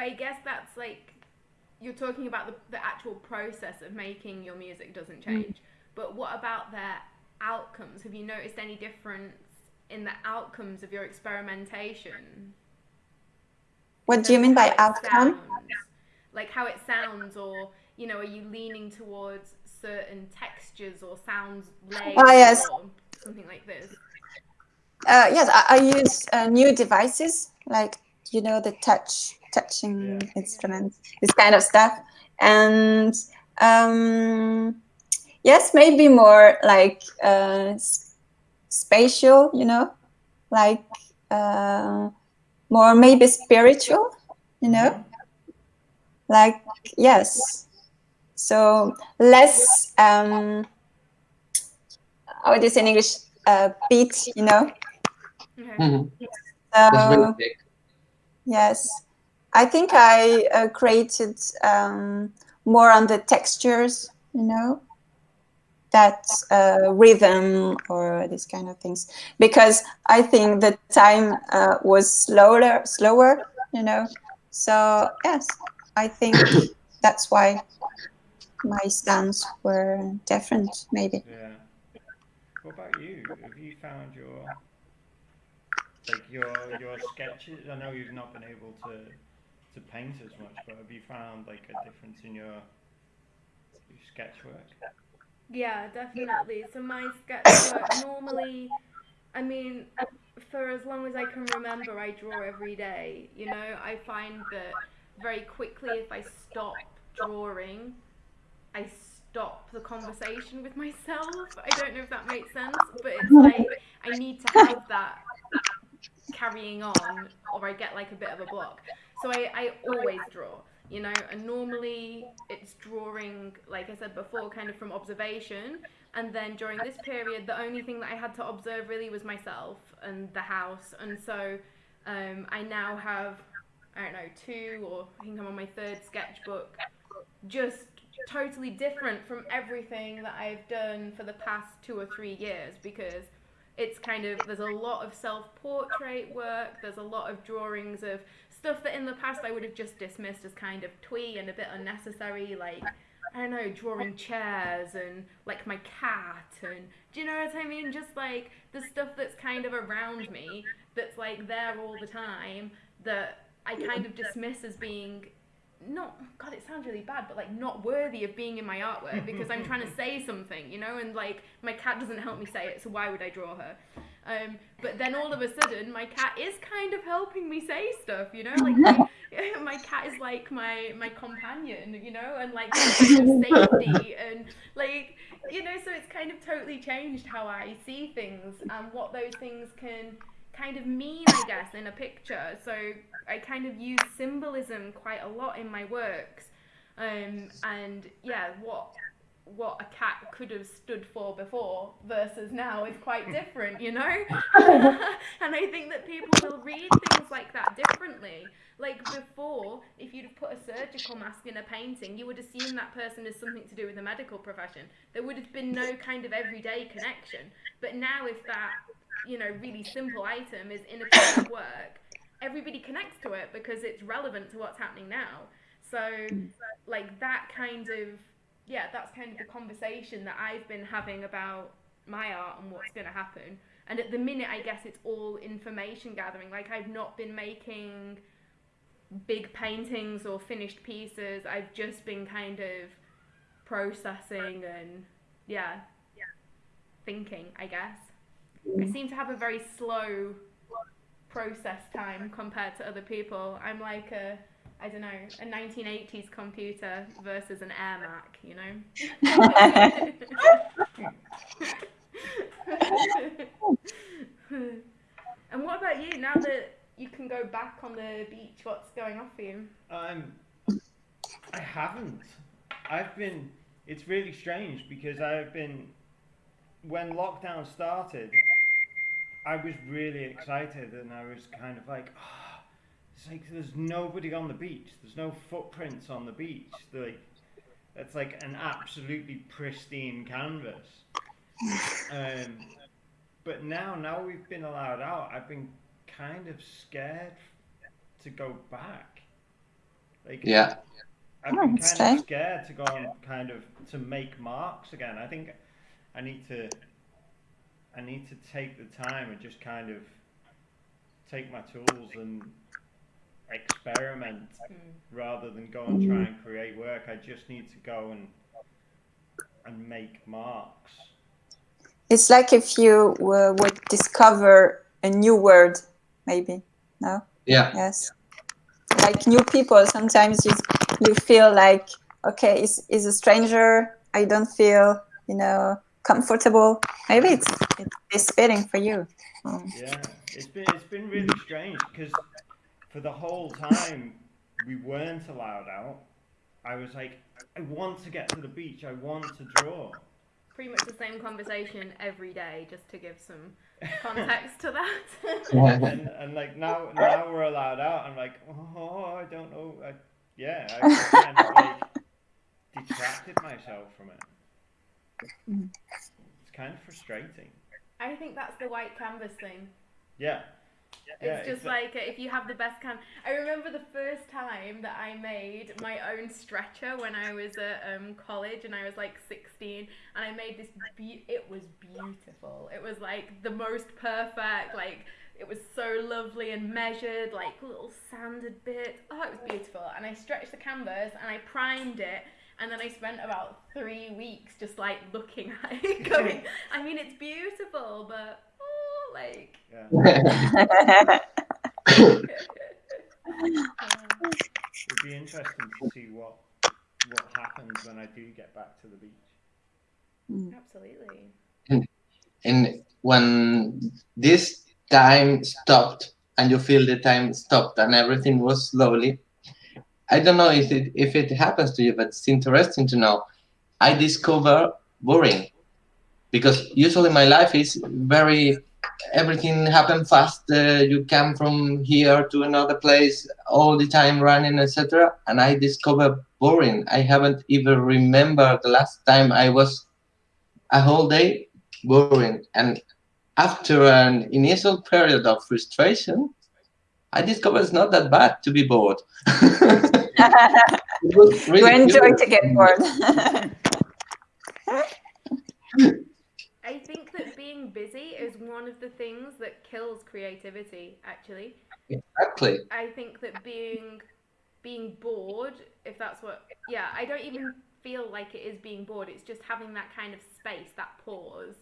But I guess that's like you're talking about the, the actual process of making your music doesn't change. But what about their outcomes? Have you noticed any difference in the outcomes of your experimentation? What do you mean by outcome? sounds? Like how it sounds, or you know, are you leaning towards certain textures or sounds layers Ah, yes. or something like this? Uh, yes, I, I use uh, new devices like you know the touch touching Yeah. instruments, this kind of stuff, and um, yes, maybe more like uh, spatial, you know, like uh, more maybe spiritual, you know, like yes. So less um, how it is in English, uh, beat, you know. Okay. Mhm. So yes, I think I uh, created um, more on the textures, you know, that uh, rhythm or these kind of things, because I think the time uh, was slower, slower, you know. So yes, I think that's why my sounds were different, maybe. Yeah. What about you? Have you found your like your your sketches? I know you've not been able to to paint as much, but have you found like a difference in your your sketch work? Yeah, definitely. So my sketch work normally, I mean, for as long as I can remember, I draw every day. You know, I find that very quickly if I stop drawing, I stop the conversation with myself. I don't know if that makes sense, but it's like I need to have that carrying on or I get like a bit of a block. So I, I always draw, you know, and normally it's drawing, like I said before, kind of from observation. And then during this period, the only thing that I had to observe really was myself and the house. And so um, I now have, I don't know, two or I think I'm on my third sketchbook, just totally different from everything that I've done for the past two or three years because it's kind of there's a lot of self-portrait work there's a lot of drawings of stuff that in the past I would have just dismissed as kind of twee and a bit unnecessary like I don't know drawing chairs and like my cat and do you know what I mean? Just like the stuff that's kind of around me that's like there all the time that I kind of dismiss as being not god it sounds really bad but like not worthy of being in my artwork because i'm trying to say something you know? And like my cat doesn't help me say it so why would i draw her um, but then all of a sudden my cat is kind of helping me say stuff you know like my, my cat is like my my companion you know and like safety and like you know so it's kind of totally changed how i see things and what those things can kind of mean, I guess, in a picture. So I kind of use symbolism quite a lot in my works. Um, and yeah, what what a cat could have stood for before versus now is quite different, you know? and I think that people will read things like that differently. Like before, if you'd have put a surgical mask in a painting, you would assume that person is something to do with the medical profession. There would have been no kind of everyday connection. But now, if that, you know, really simple item is in a piece of work, everybody connects to it because it's relevant to what's happening now. So, like that kind of yeah, that's kind of the conversation that I've been having about my art and what's going to happen. And at the minute, I guess it's all information gathering. Like, I've not been making big paintings or finished pieces. I've just been kind of processing and, yeah, thinking, I guess. I mm. seem to have a very slow process time compared to other people. I'm like a I don't know, a 1980s computer versus an Air Mac, you know? and what about you? Now that you can go back on the beach, what's going on for you? Um, I haven't. I've been. It's really strange because I've been. When lockdown started, I was really excited and I was kind of like, oh, it's like there's nobody on the beach. There's no footprints on the beach. Like it's like an absolutely pristine canvas. Um, but now, now we've been allowed out. I've been kind of scared to go back. Like yeah, I've been kind of scared to go and kind of to make marks again. I think I need to. I need to take the time and just kind of take my tools and experiment mm. rather than go and try and create work. I just need to go and and make marks. It's like if you uh, would discover a new word, maybe. No. Yeah. Yes. Like new people, sometimes you you feel like okay, is is a stranger. I don't feel you know comfortable. Maybe it's it's fitting for you. Mm. Yeah, it's been it's been really strange because for the whole time we weren't allowed out, I was like, I want to get to the beach. I want to draw. Pretty much the same conversation every day, just to give some context to that. and, and like now, now we're allowed out. I'm like, oh, I don't know. I, yeah, I kind of like detracted myself from it. Mm. It's kind of frustrating. I think that's the white canvas thing. Yeah. Yeah, it's just like if you have the best can. I remember the first time that I made my own stretcher when I was at um, college and I was like 16, and I made this. Be- it was beautiful. It was like the most perfect. Like it was so lovely and measured, like little sanded bits. Oh, it was beautiful. And I stretched the canvas and I primed it. And then I spent about three weeks just like looking at it, going, I mean, it's beautiful, but like. Yeah. It'd be interesting to see what what happens when I do get back to the beach. Mm. Absolutely. And, and when this time stopped and you feel the time stopped and everything was slowly, I don't know if it if it happens to you, but it's interesting to know. I discover boring because usually my life is very everything happen fast uh, you come from here to another place all the time running etc and i discover boring. I haven't even remember the last time i was a whole day boring. And after an initial period of frustration i discovered it's not that bad to be bored. Really you enjoy to get bored I think that being busy is one of the things that kills creativity, actually. Exactly. I think that being being bored, if that's what yeah, I don't even feel like it is being bored. It's just having that kind of space, that pause.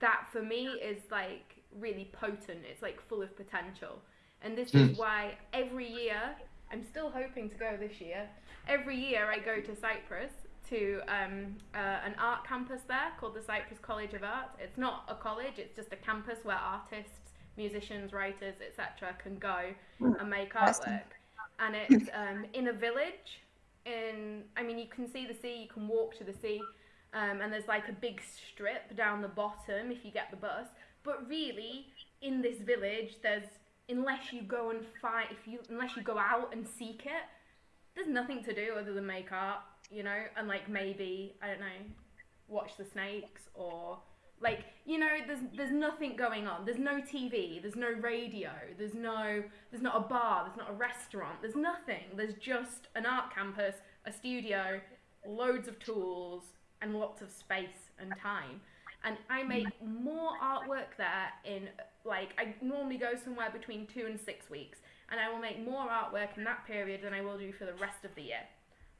That for me is like really potent. It's like full of potential. And this is hmm. why every year, I'm still hoping to go this year. Every year I go to Cyprus to um, uh, an art campus there called the Cyprus College of Art. It's not a college, it's just a campus where artists musicians, writers, etc., can go Mm, and make artwork. And it's um, in a village. In I mean, you can see the sea, you can walk to the sea, um, and there's like a big strip down the bottom if you get the bus. But really, in this village, there's unless you go and find if you unless you go out and seek it, there's nothing to do other than make art, you know, and like maybe I don't know, watch the snakes or like you know there's there's nothing going on. There's no tv there's no radio. There's no there's not a bar. There's not a restaurant. There's nothing. There's just an art campus a studio loads of tools and lots of space and time. And i make more artwork there in like i normally go somewhere between two and six weeks and i will make more artwork in that period than i will do for the rest of the year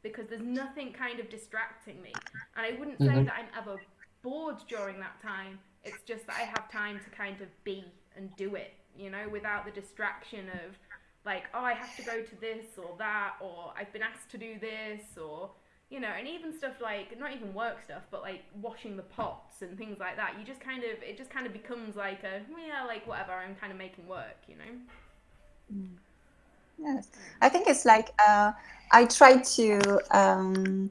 because there's nothing kind of distracting me and i wouldn't say Mhm. that i'm ever bored during that time. It's just that I have time to kind of be and do it, you know, without the distraction of like, oh, I have to go to this or that, or I've been asked to do this, or, you know, and even stuff like, not even work stuff, but like washing the pots and things like that. You just kind of, it just kind of becomes like a, yeah, like whatever, I'm kind of making work, you know? Yes, I think it's like uh, I try to um,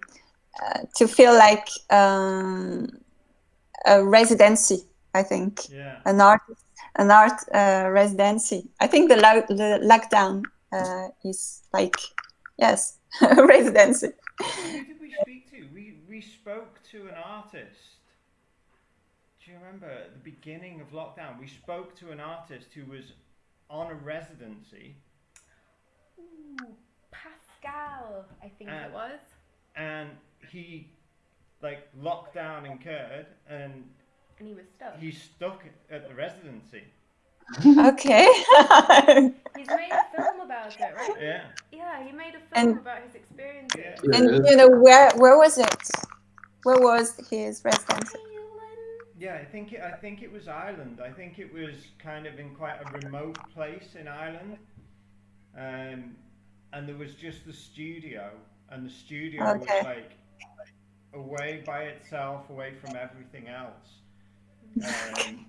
uh, to feel like um, a residency. I think Yeah. an art an art uh, residency. I think the, lo- the lockdown uh, is like yes a residency. Who did we speak to? We we spoke to an artist. Do you remember at the beginning of lockdown? We spoke to an artist who was on a residency Ooh, Pascal, I think Uh, it was. and he like lockdown occurred and And he was stuck. he's stuck at the residency. Okay. He's made a film about it, right? Yeah. Yeah, he made a film And- about his experiences. Yeah. and you know where where was it? Where was his residency? Yeah, I think it, I think it was Ireland. I think it was kind of in quite a remote place in Ireland, um, and there was just the studio, and the studio Okay. was like away by itself, away from everything else. Um,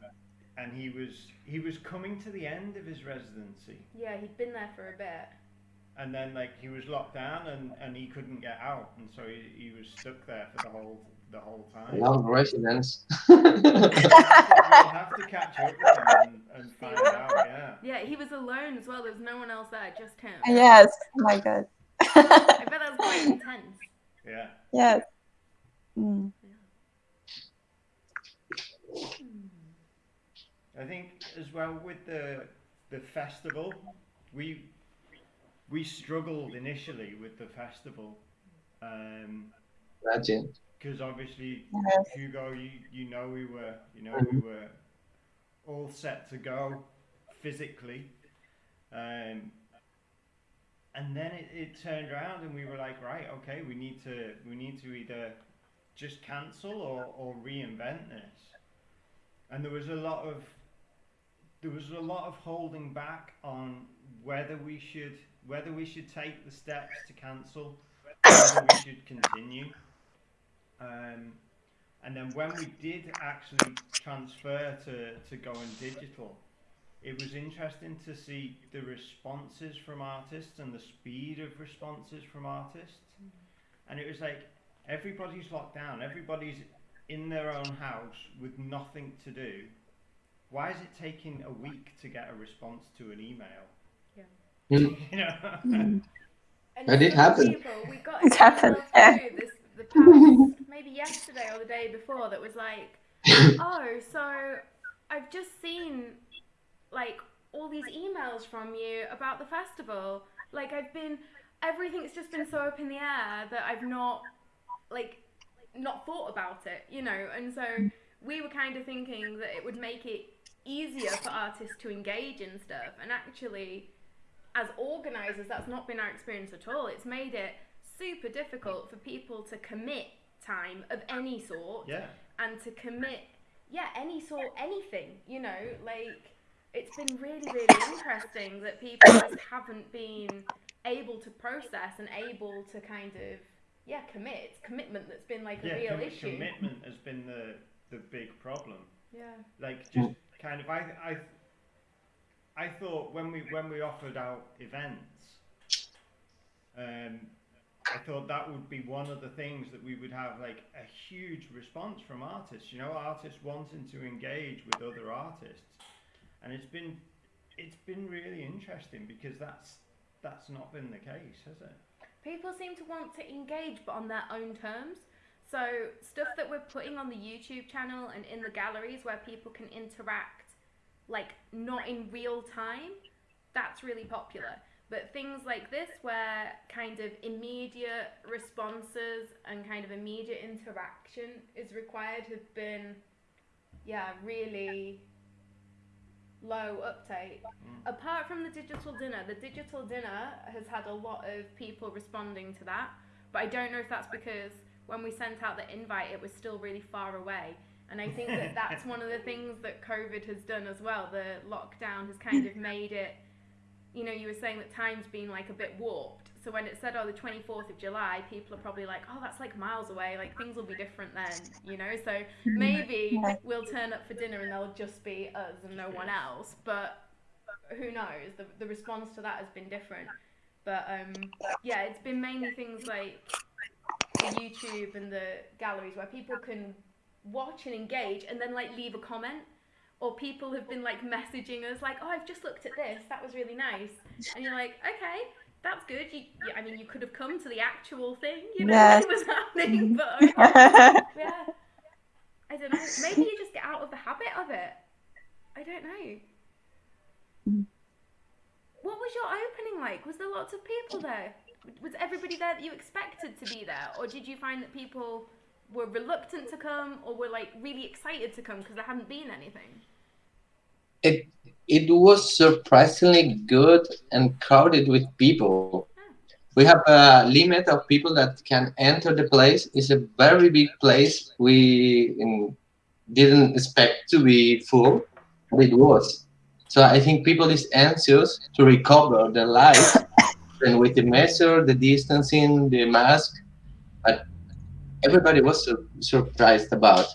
and he was he was coming to the end of his residency, Yeah, he'd been there for a bit. and then like he was locked down, and, and he couldn't get out, and so he, he was stuck there for the whole the whole time. Long residence. we'll have to catch up with him and, and find out. Yeah. Yeah, he was alone as well. There was no one else there, just him. Yes. Oh my God. I bet that was quite intense. Yeah. yes. Mm. I think as well with the the festival, we we struggled initially with the festival Imagine. Because obviously Yes. Hugo, you you know we were you know we were all set to go physically, um, and then it, it turned around and we were like, right, okay, we need to we need to either just cancel or, or reinvent this, and there was a lot of there was a lot of holding back on whether we should whether we should take the steps to cancel, whether we should continue. Um, and then when we did actually transfer to, to going digital, it was interesting to see the responses from artists and the speed of responses from artists. And it was like everybody's locked down, everybody's in their own house with nothing to do. Why is it taking a week to get a response to an email? Yeah. Mm. you know? Mm. And It did happen. People, we got It happened, yeah. this the past maybe yesterday or the day before that was like, oh, so I've just seen like all these emails from you about the festival. Like I've been everything's just been so up in the air that I've not like not thought about it, you know. And so we were kind of thinking that it would make it easier for artists to engage in stuff and actually as organizers that's not been our experience at all it's made it super difficult for people to commit time of any sort yeah. and to commit yeah any sort anything you know like it's been really really interesting that people just haven't been able to process and able to kind of yeah commit it's commitment that's been like a Yeah, real commi- issue commitment has been the, the big problem. yeah like just kind of I I I thought when we when we offered out events, um, I thought that would be one of the things that we would have like a huge response from artists. You know, artists wanting to engage with other artists, and it's been it's been really interesting because that's that's not been the case, has it? People seem to want to engage, but on their own terms. So stuff that we're putting on the YouTube channel and in the galleries where people can interact, like not in real time, that's really popular. But things like this, where kind of immediate responses and kind of immediate interaction is required, have been, yeah, really low uptake. Mm. Apart from the digital dinner, the digital dinner has had a lot of people responding to that. But I don't know if that's because when we sent out the invite, it was still really far away. And I think that that's one of the things that COVID has done as well. The lockdown has kind of made it, you know, you were saying that time's been like a bit warped. So when it said, oh, the 24th of July, people are probably like, oh, that's like miles away. Like things will be different then, you know? So maybe Yeah. we'll turn up for dinner and there'll just be us and no one else. But who knows? The, the response to that has been different. But um, yeah, it's been mainly things like the YouTube and the galleries where people can watch and engage and then like leave a comment. Or people have been like messaging us like, "Oh, I've just looked at this. That was really nice." And you're like, "Okay, that's good." You, you I mean, you could have come to the actual thing, you know, Yes. was happening, but okay. yeah. I don't know. Maybe you just get out of the habit of it. I don't know. Mm. What was your opening like? Was there lots of people there? Was everybody there that you expected to be there, or did you find that people were reluctant to come, or were like really excited to come because there hadn't been anything? It it was surprisingly good and crowded with people. We have a limit of people that can enter the place. It's a very big place. We um, didn't expect to be full, but it was. So I think people is anxious to recover their life, and with the measure, the distancing, the mask, but everybody was sur- surprised about.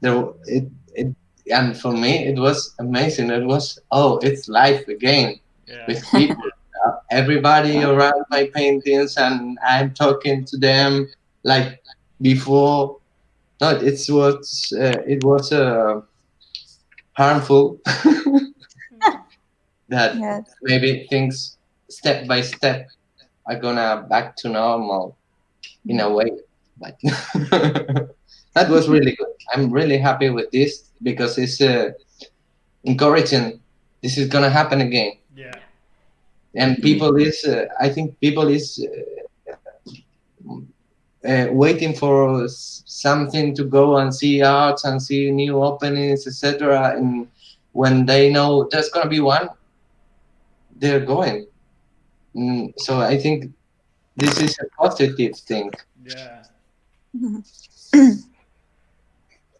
There, it, it, and for me, it was amazing. It was oh, it's life again Yeah. with people, uh, everybody around my paintings, and I'm talking to them like before. No, it was uh, it was uh, harmful that yes. maybe things step by step are gonna back to normal in a way but that was really good. I'm really happy with this because it's uh, encouraging. This is gonna happen again. Yeah. and people is uh, i think people is uh, uh, waiting for something to go and see arts and see new openings etc and when they know there's gonna be one they're going. Mm, so i think this is a positive thing. Yeah.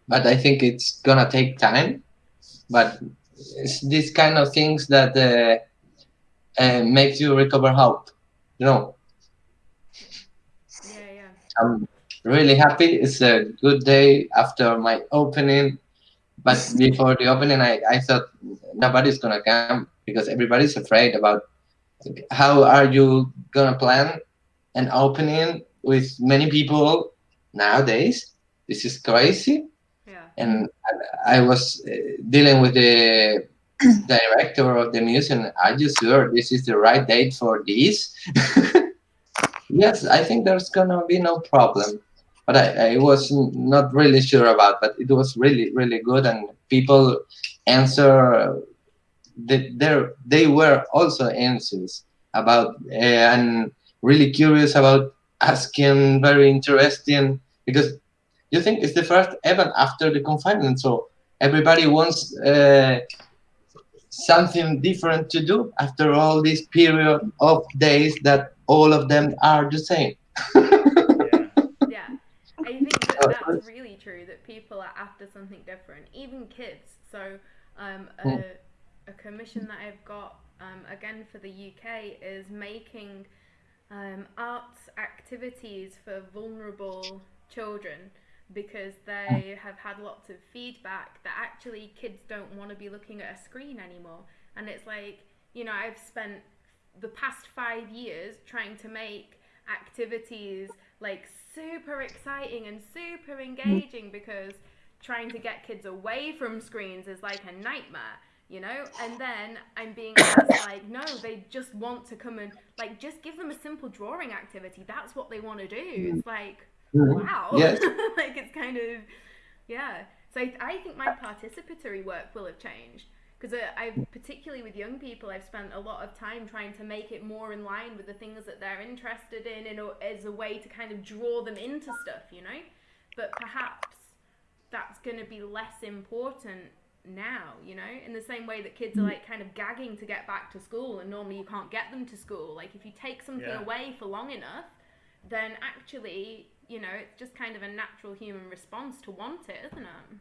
but i think it's gonna take time but it's these kind of things that uh, uh, makes you recover hope you know Yeah, yeah. I'm really happy. It's a good day after my opening. But before the opening, I, I thought nobody's gonna come because everybody's afraid about how are you gonna plan an opening with many people nowadays. This is crazy. Yeah. And I, I was uh, dealing with the director of the museum. Are you sure this is the right date for this? yes, I think there's gonna be no problem. But I, I was not really sure about. But it was really, really good, and people answer. They're- they were also anxious about uh, and really curious about asking very interesting because you think it's the first event after the confinement, so everybody wants uh, something different to do after all this period of days that all of them are the same. Yeah. Yeah, I think that that's really true. That people are after something different, even kids. So, um, a, a commission that I've got um, again for the UK is making um, arts activities for vulnerable children because they mm. have had lots of feedback that actually kids don't want to be looking at a screen anymore. And it's like, you know, I've spent the past five years trying to make activities like super exciting and super mm. engaging because trying to get kids away from screens is like a nightmare you know? And then i'm being asked like no they just want to come and like just give them a simple drawing activity. That's what they want to do mm. it's like Mm-hmm. wow. Yes. like it's kind of yeah. So I, I think my participatory work will have changed because uh, I particularly with young people I've spent a lot of time trying to make it more in line with the things that they're interested in and as a way to kind of draw them into stuff you know? But perhaps that's going to be less important now you know? In the same way that kids are mm. like kind of gagging to get back to school and normally you can't get them to school. Like if you take something Yeah. away for long enough then actually you know it's just kind of a natural human response to want it isn't it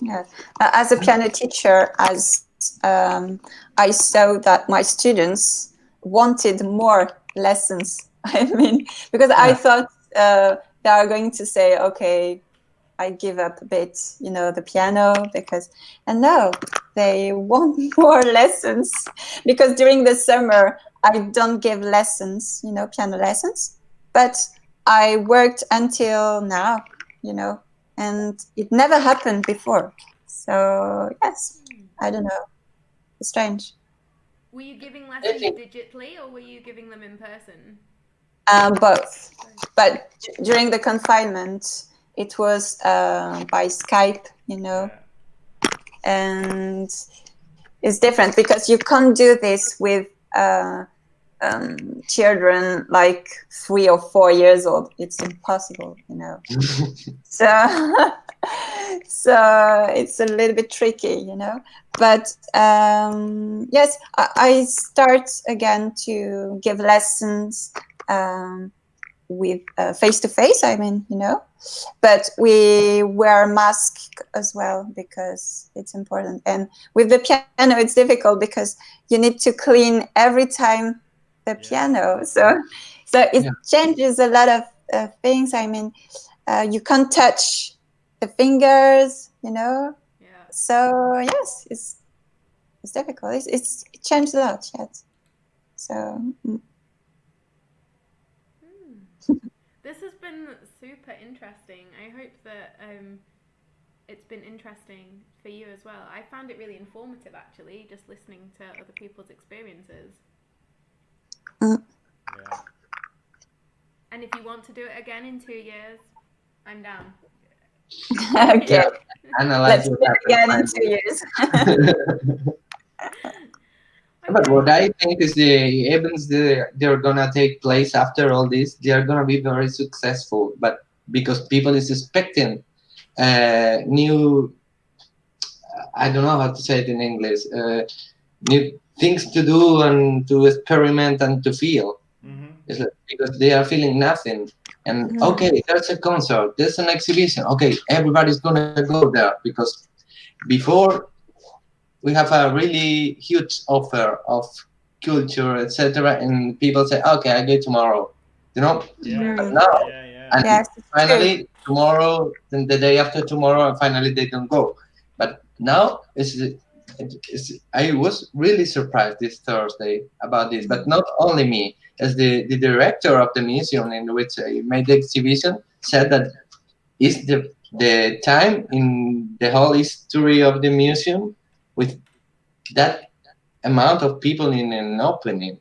Yes. Uh, As a piano teacher, as um, I saw that my students wanted more lessons. I mean, because I thought uh, they are going to say, okay, I give up a bit, you know, the piano because, and no, they want more lessons because during the summer I don't give lessons, you know, piano lessons, but I worked until now, you know, and it never happened before. So yes, I don't know. It's strange. were you giving lessons digitally or were you giving them in person Um, both, but during the confinement, it was uh, by Skype, you know, and it's different because you can't do this with uh, um, children like three or four years old. It's impossible, you know. so so it's a little bit tricky you know but um, yes I, I start again to give lessons um, with face to face i mean you know but we wear mask as well because it's important and with the piano it's difficult because you need to clean every time the Yeah. piano so so it Yeah. changes a lot of uh, things i mean uh, you can't touch the fingers, you know. yeah So yes, it's it's difficult. It's, it's it changed a lot yet. So mm. Hmm. this has been super interesting. I hope that um, it's been interesting for you as well. I found it really informative actually, just listening to other people's experiences. Yeah. And if you want to do it again in two years, I'm down. okay, Yeah. Analyze let's your do it again in two years. But what I think is the events that they're gonna take place after all this, they are gonna be very successful. But because people is expecting uh, new, I don't know how to say it in English, uh, new things to do and to experiment and to feel. hmm It's like, because they are feeling nothing. And Mhm. okay, there's a concert, there's an exhibition. Okay, everybody's gonna go there because before we have a really huge offer of culture, etc. And people say, okay, I go tomorrow. You know, Yeah. but now Yeah. Yeah. and yes, it's true. finally tomorrow, then the day after tomorrow, and finally they don't go. But now it's, it's I was really surprised this Thursday about this. But not only me, as the, the director of the museum in which I made the exhibition said that is the the time in the whole history of the museum with that amount of people in an opening.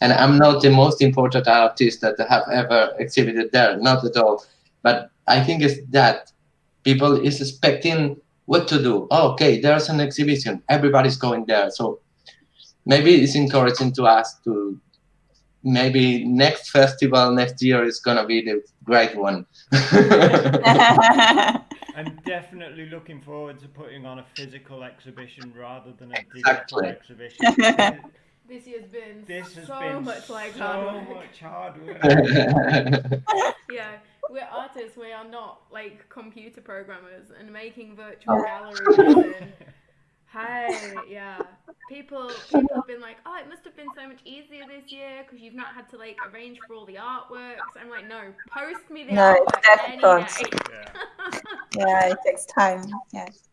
And I'm not the most important artist that have ever exhibited there, not at all. But I think it's that people is expecting what to do. Oh, okay, there's an exhibition. Everybody's going there. So maybe it's encouraging to us to maybe next festival next year is gonna be the great one. I'm definitely looking forward to putting on a physical exhibition rather than a digital exhibition. This year's been This has so been much like so hard work. much hard work. Yeah, we're artists. We are not like computer programmers and making virtual oh. galleries. And, hi, yeah. People, people have been like, oh, it must have been so much easier this year because you've not had to like arrange for all the artworks. I'm like, no, post me the No, it's artwork any day. Yeah. yeah, it takes time. Yes.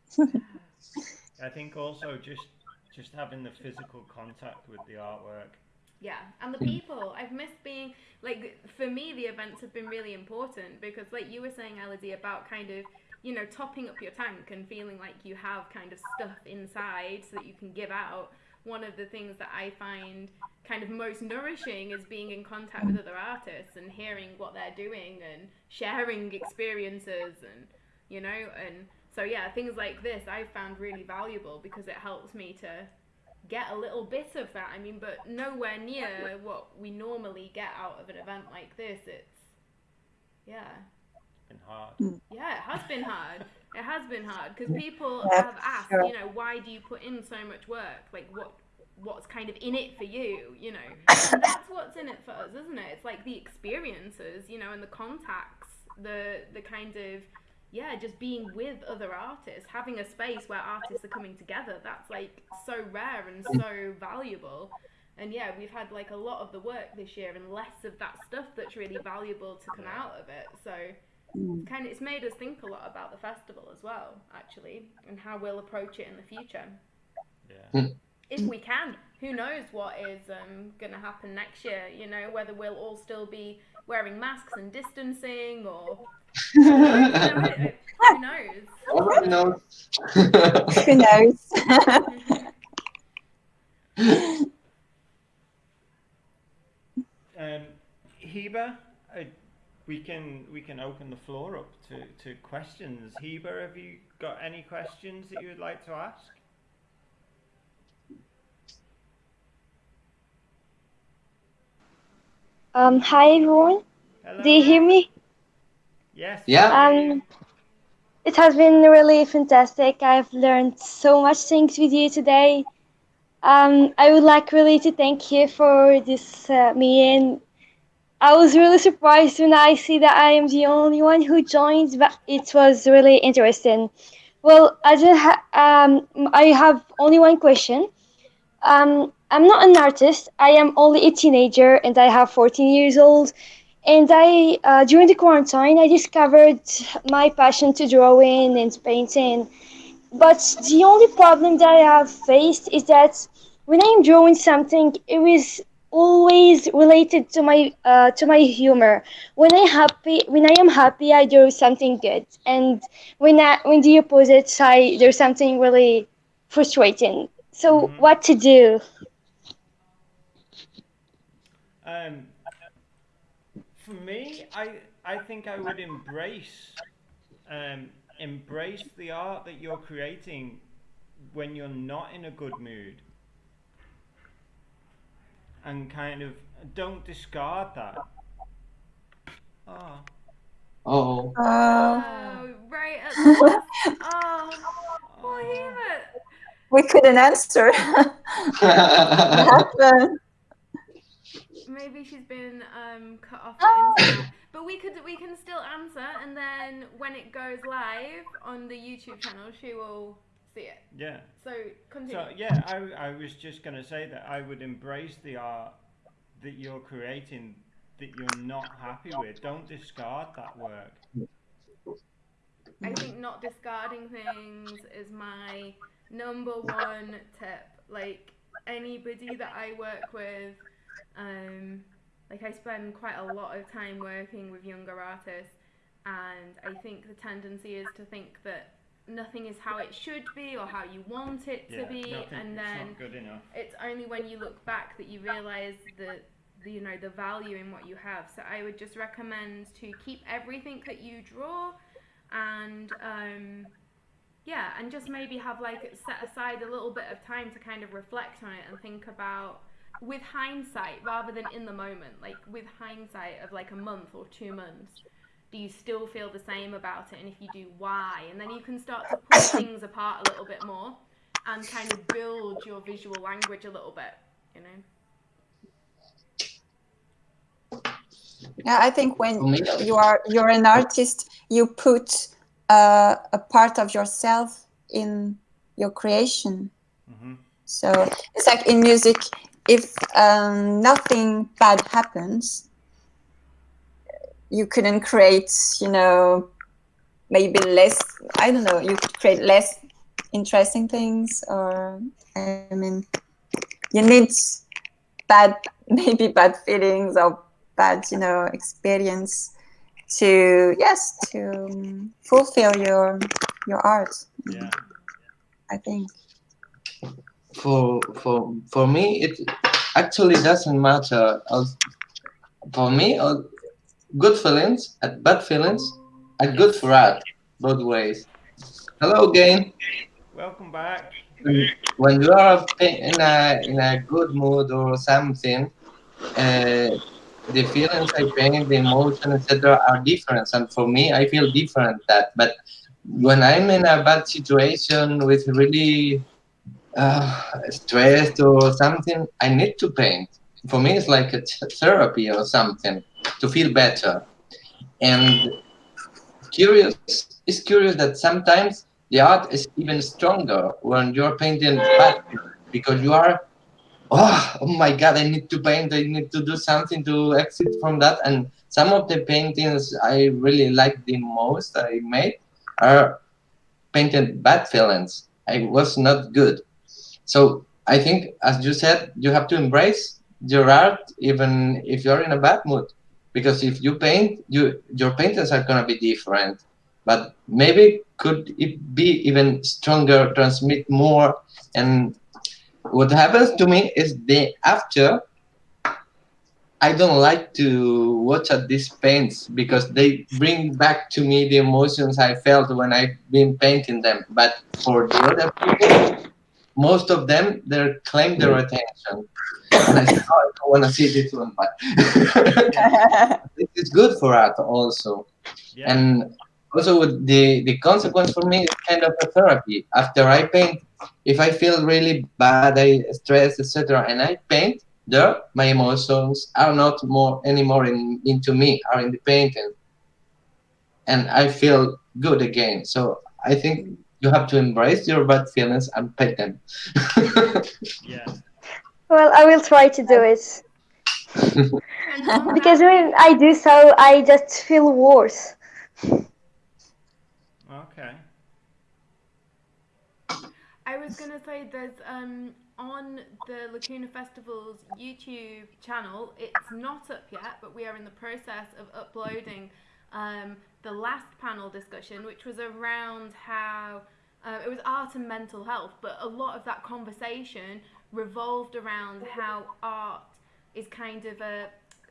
I think also just just having the physical contact with the artwork. Yeah, and the hmm. people. I've missed being like for me the events have been really important because like you were saying Elodie about kind of you know topping up your tank and feeling like you have kind of stuff inside so that you can give out. One of the things that I find kind of most nourishing is being in contact with other artists and hearing what they're doing and sharing experiences and you know and so yeah things like this I found really valuable because it helps me to get a little bit of that. I mean, but nowhere near what we normally get out of an event like this. It's yeah. It's been hard. Hmm. Yeah, it has been hard. It has been hard because people Yeah, have asked, sure. you know, why do you put in so much work? Like what what's kind of in it for you, you know? And that's what's in it for us, isn't it? It's like the experiences, you know, and the contacts, the the kind of yeah, just being with other artists, having a space where artists are coming together. That's like so rare and so valuable. And yeah, we've had like a lot of the work this year and less of that stuff that's really valuable to come out of it. So Mm. kind of it's made us think a lot about the festival as well, actually, and how we'll approach it in the future Yeah. if we can. Who knows what is um, going to happen next year? You know, whether we'll all still be wearing masks and distancing, or you know, who knows? Who knows. Who knows? Um, Heba, uh, we can we can open the floor up to, to questions. Heba, have you got any questions that you would like to ask? Um, hi everyone. Hello. Do you hear me? Yes. Yeah. Um, it has been really fantastic. I've learned so much things with you today. Um, I would like really to thank you for this uh, meeting. I was really surprised when I see that I am the only one who joined, but it was really interesting. Well, I just ha- um, I have only one question. Um, I'm not an artist. I am only a teenager, and I have 14 years old. And I, uh, during the quarantine, I discovered my passion to drawing and painting. But the only problem that I have faced is that when I am drawing something, it is always related to my uh, to my humor. When I happy, when I am happy, I do something good, and when I, when the opposite, I do something really frustrating. So Mhm. what to do? Um, for me, I I think I would embrace um, embrace the art that you're creating when you're not in a good mood, and kind of don't discard that. Oh, Oh. Oh, Oh, right at the. Oh, poor oh. We couldn't answer. what happened? Maybe she's been um, cut off the internet. But we could we can still answer, and then when it goes live on the YouTube channel, she will see it. yeah. So continue. So yeah, I, I was just gonna say that I would embrace the art that you're creating that you're not happy with. Don't discard that work. I think not discarding things is my number one tip. Like anybody that I work with, um, like I spend quite a lot of time working with younger artists, and I think the tendency is to think that nothing is how it should be or how you want it to Yeah, be, nothing, and it's then enough. it's only when you look back that you realize that the, you know the value in what you have so i would just recommend to keep everything that you draw and um, yeah and just maybe have like set aside a little bit of time to kind of reflect on it and think about with hindsight rather than in the moment like with hindsight of like a month or two months do you still feel the same about it? And if you do why? And then you can start to pull things apart a little bit more and kind of build your visual language a little bit you know? Yeah, I think when you are you're an artist, you put uh, a part of yourself in your creation. hmm So it's like in music, if um, nothing bad happens, you couldn't create, you know, maybe less. I don't know. You could create less interesting things or I mean you need bad maybe bad feelings or bad you know experience to yes to fulfill your your art Yeah. I think for for for me it actually doesn't matter. Als- for me uh, good feelings and bad feelings are good for art both ways. Hello again. Welcome back. when you are in a in a good mood or something uh, the feelings i paint the emotion etc are different. And for me i feel different that. But when i'm in a bad situation with really uh, stressed or something, I need to paint. For me, it's like a therapy or something to feel better. And curious, it's curious that sometimes the art is even stronger when you're painting bad because you are, oh, oh my God, I need to paint. I need to do something to exit from that. And some of the paintings I really like the most I made are painted bad feelings. I was not good. So I think, as you said, you have to embrace your art even if you're in a bad mood, because if you paint, you your paintings are gonna be different. But maybe could it be even stronger, transmit more, and what happens to me is the after. I don't like to watch at these paints because they bring back to me the emotions I felt when I've been painting them. But for the other people, most of them they claim their attention. And I said, oh, I don't want to see this one, but this is good for art also. Yeah. And also with the the consequence for me is kind of a therapy. After I paint, if I feel really bad, I stress, etc., and I paint, there my emotions are not more anymore in, into me, are in the painting, and I feel good again. So I think you have to embrace your bad feelings and paint them. yeah. Well, I will try to do it because when I do so, I just feel worse. Okay. I was gonna say there's um on the Lacuna Festival's YouTube channel. It's not up yet, but we are in the process of uploading um, the last panel discussion, which was around how uh, it was art and mental health. But a lot of that conversation revolved around how art is kind of a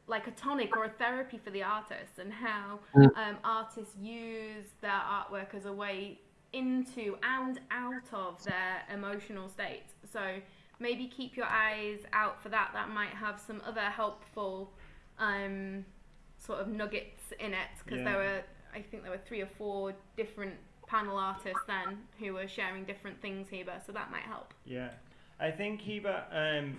like a tonic or a therapy for the artists, and how Mm. um, artists use their artwork as a way into and out of their emotional states. So maybe keep your eyes out for that. That might have some other helpful um, sort of nuggets in it because Yeah. there were, I think there were three or four different panel artists then who were sharing different things here, so that might help. Yeah. I think Heba, um,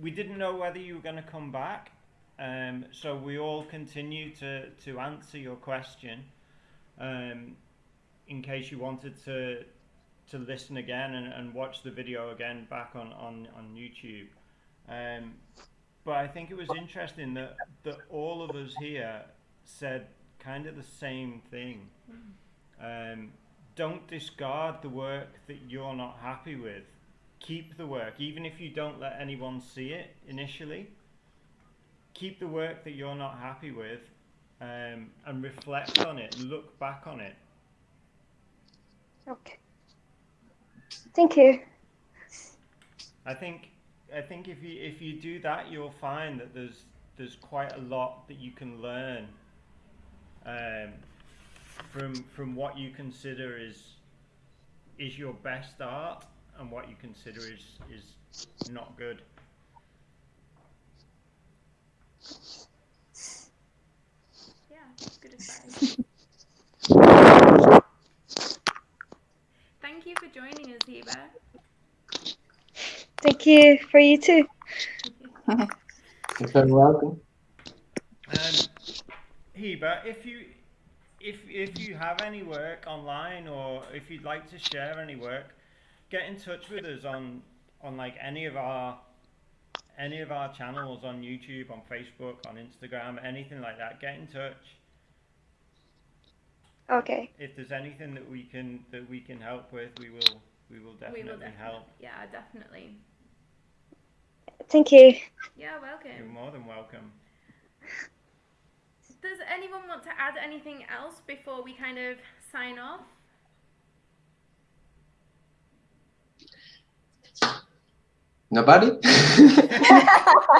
we didn't know whether you were going to come back, um, so we all continue to, to answer your question, um, in case you wanted to to listen again and, and watch the video again back on on on YouTube. Um, but I think it was interesting that that all of us here said kind of the same thing. Um, don't discard the work that you're not happy with. Keep the work, even if you don't let anyone see it initially. Keep the work that you're not happy with, um, and reflect on it. Look back on it. Okay. Thank you. I think I think if you if you do that, you'll find that there's there's quite a lot that you can learn um, from from what you consider is is your best art and what you consider is is not good. Yeah, good advice. Thank you for joining us, Heba. Thank you for you too. You're very welcome. Um, Heba, if you if if you have any work online or if you'd like to share any work, get in touch with us on on like any of our any of our channels on YouTube, on Facebook, on Instagram, anything like that. Get in touch. Okay. If there's anything that we can that we can help with, we will we will We definitely will definitely help. Yeah, definitely. Thank you. Yeah, welcome. You're more than welcome. Does anyone want to add anything else before we kind of sign off? Nobody? Perfect.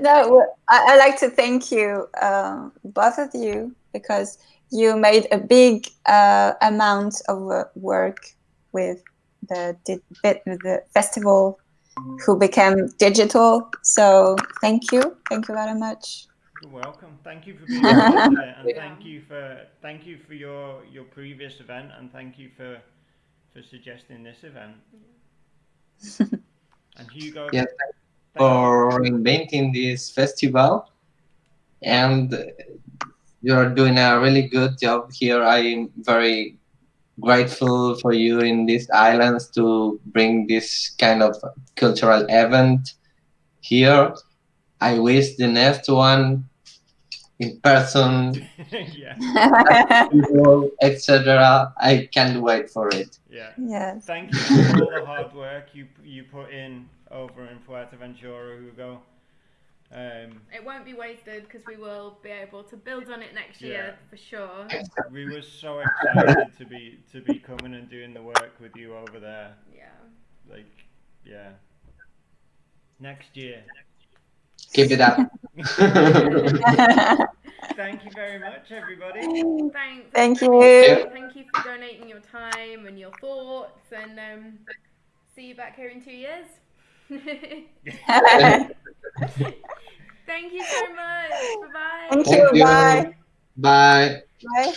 No, I, I like to thank you, um, both of you, because you made a big uh, amount of uh, work with the, di- bit the festival who became digital. So thank you. Thank you very much. You're welcome. Thank you for being part of it, and Yeah. thank you for thank you for your your previous event, and thank you for for suggesting this event. and Hugo, Yeah, thank for inventing this festival and you're doing a really good job here i'm very grateful for you in these islands to bring this kind of cultural event here i wish the next one in person yeah, etc i can't wait for it yeah. yes. Thank you for all the hard work you you put in over in Fuerteventura, Hugo. Um, it won't be wasted because we will be able to build on it next year for sure. we were so excited to be to be coming and doing the work with you over there. Yeah. Like, yeah. Next year. keep it up Thank you very much, everybody. Thanks. Thank you. Thank you for donating your time and your thoughts, and um, see you back here in two years. Thank you so much. Bye bye. Thank Thank you. you. Bye. bye Bye.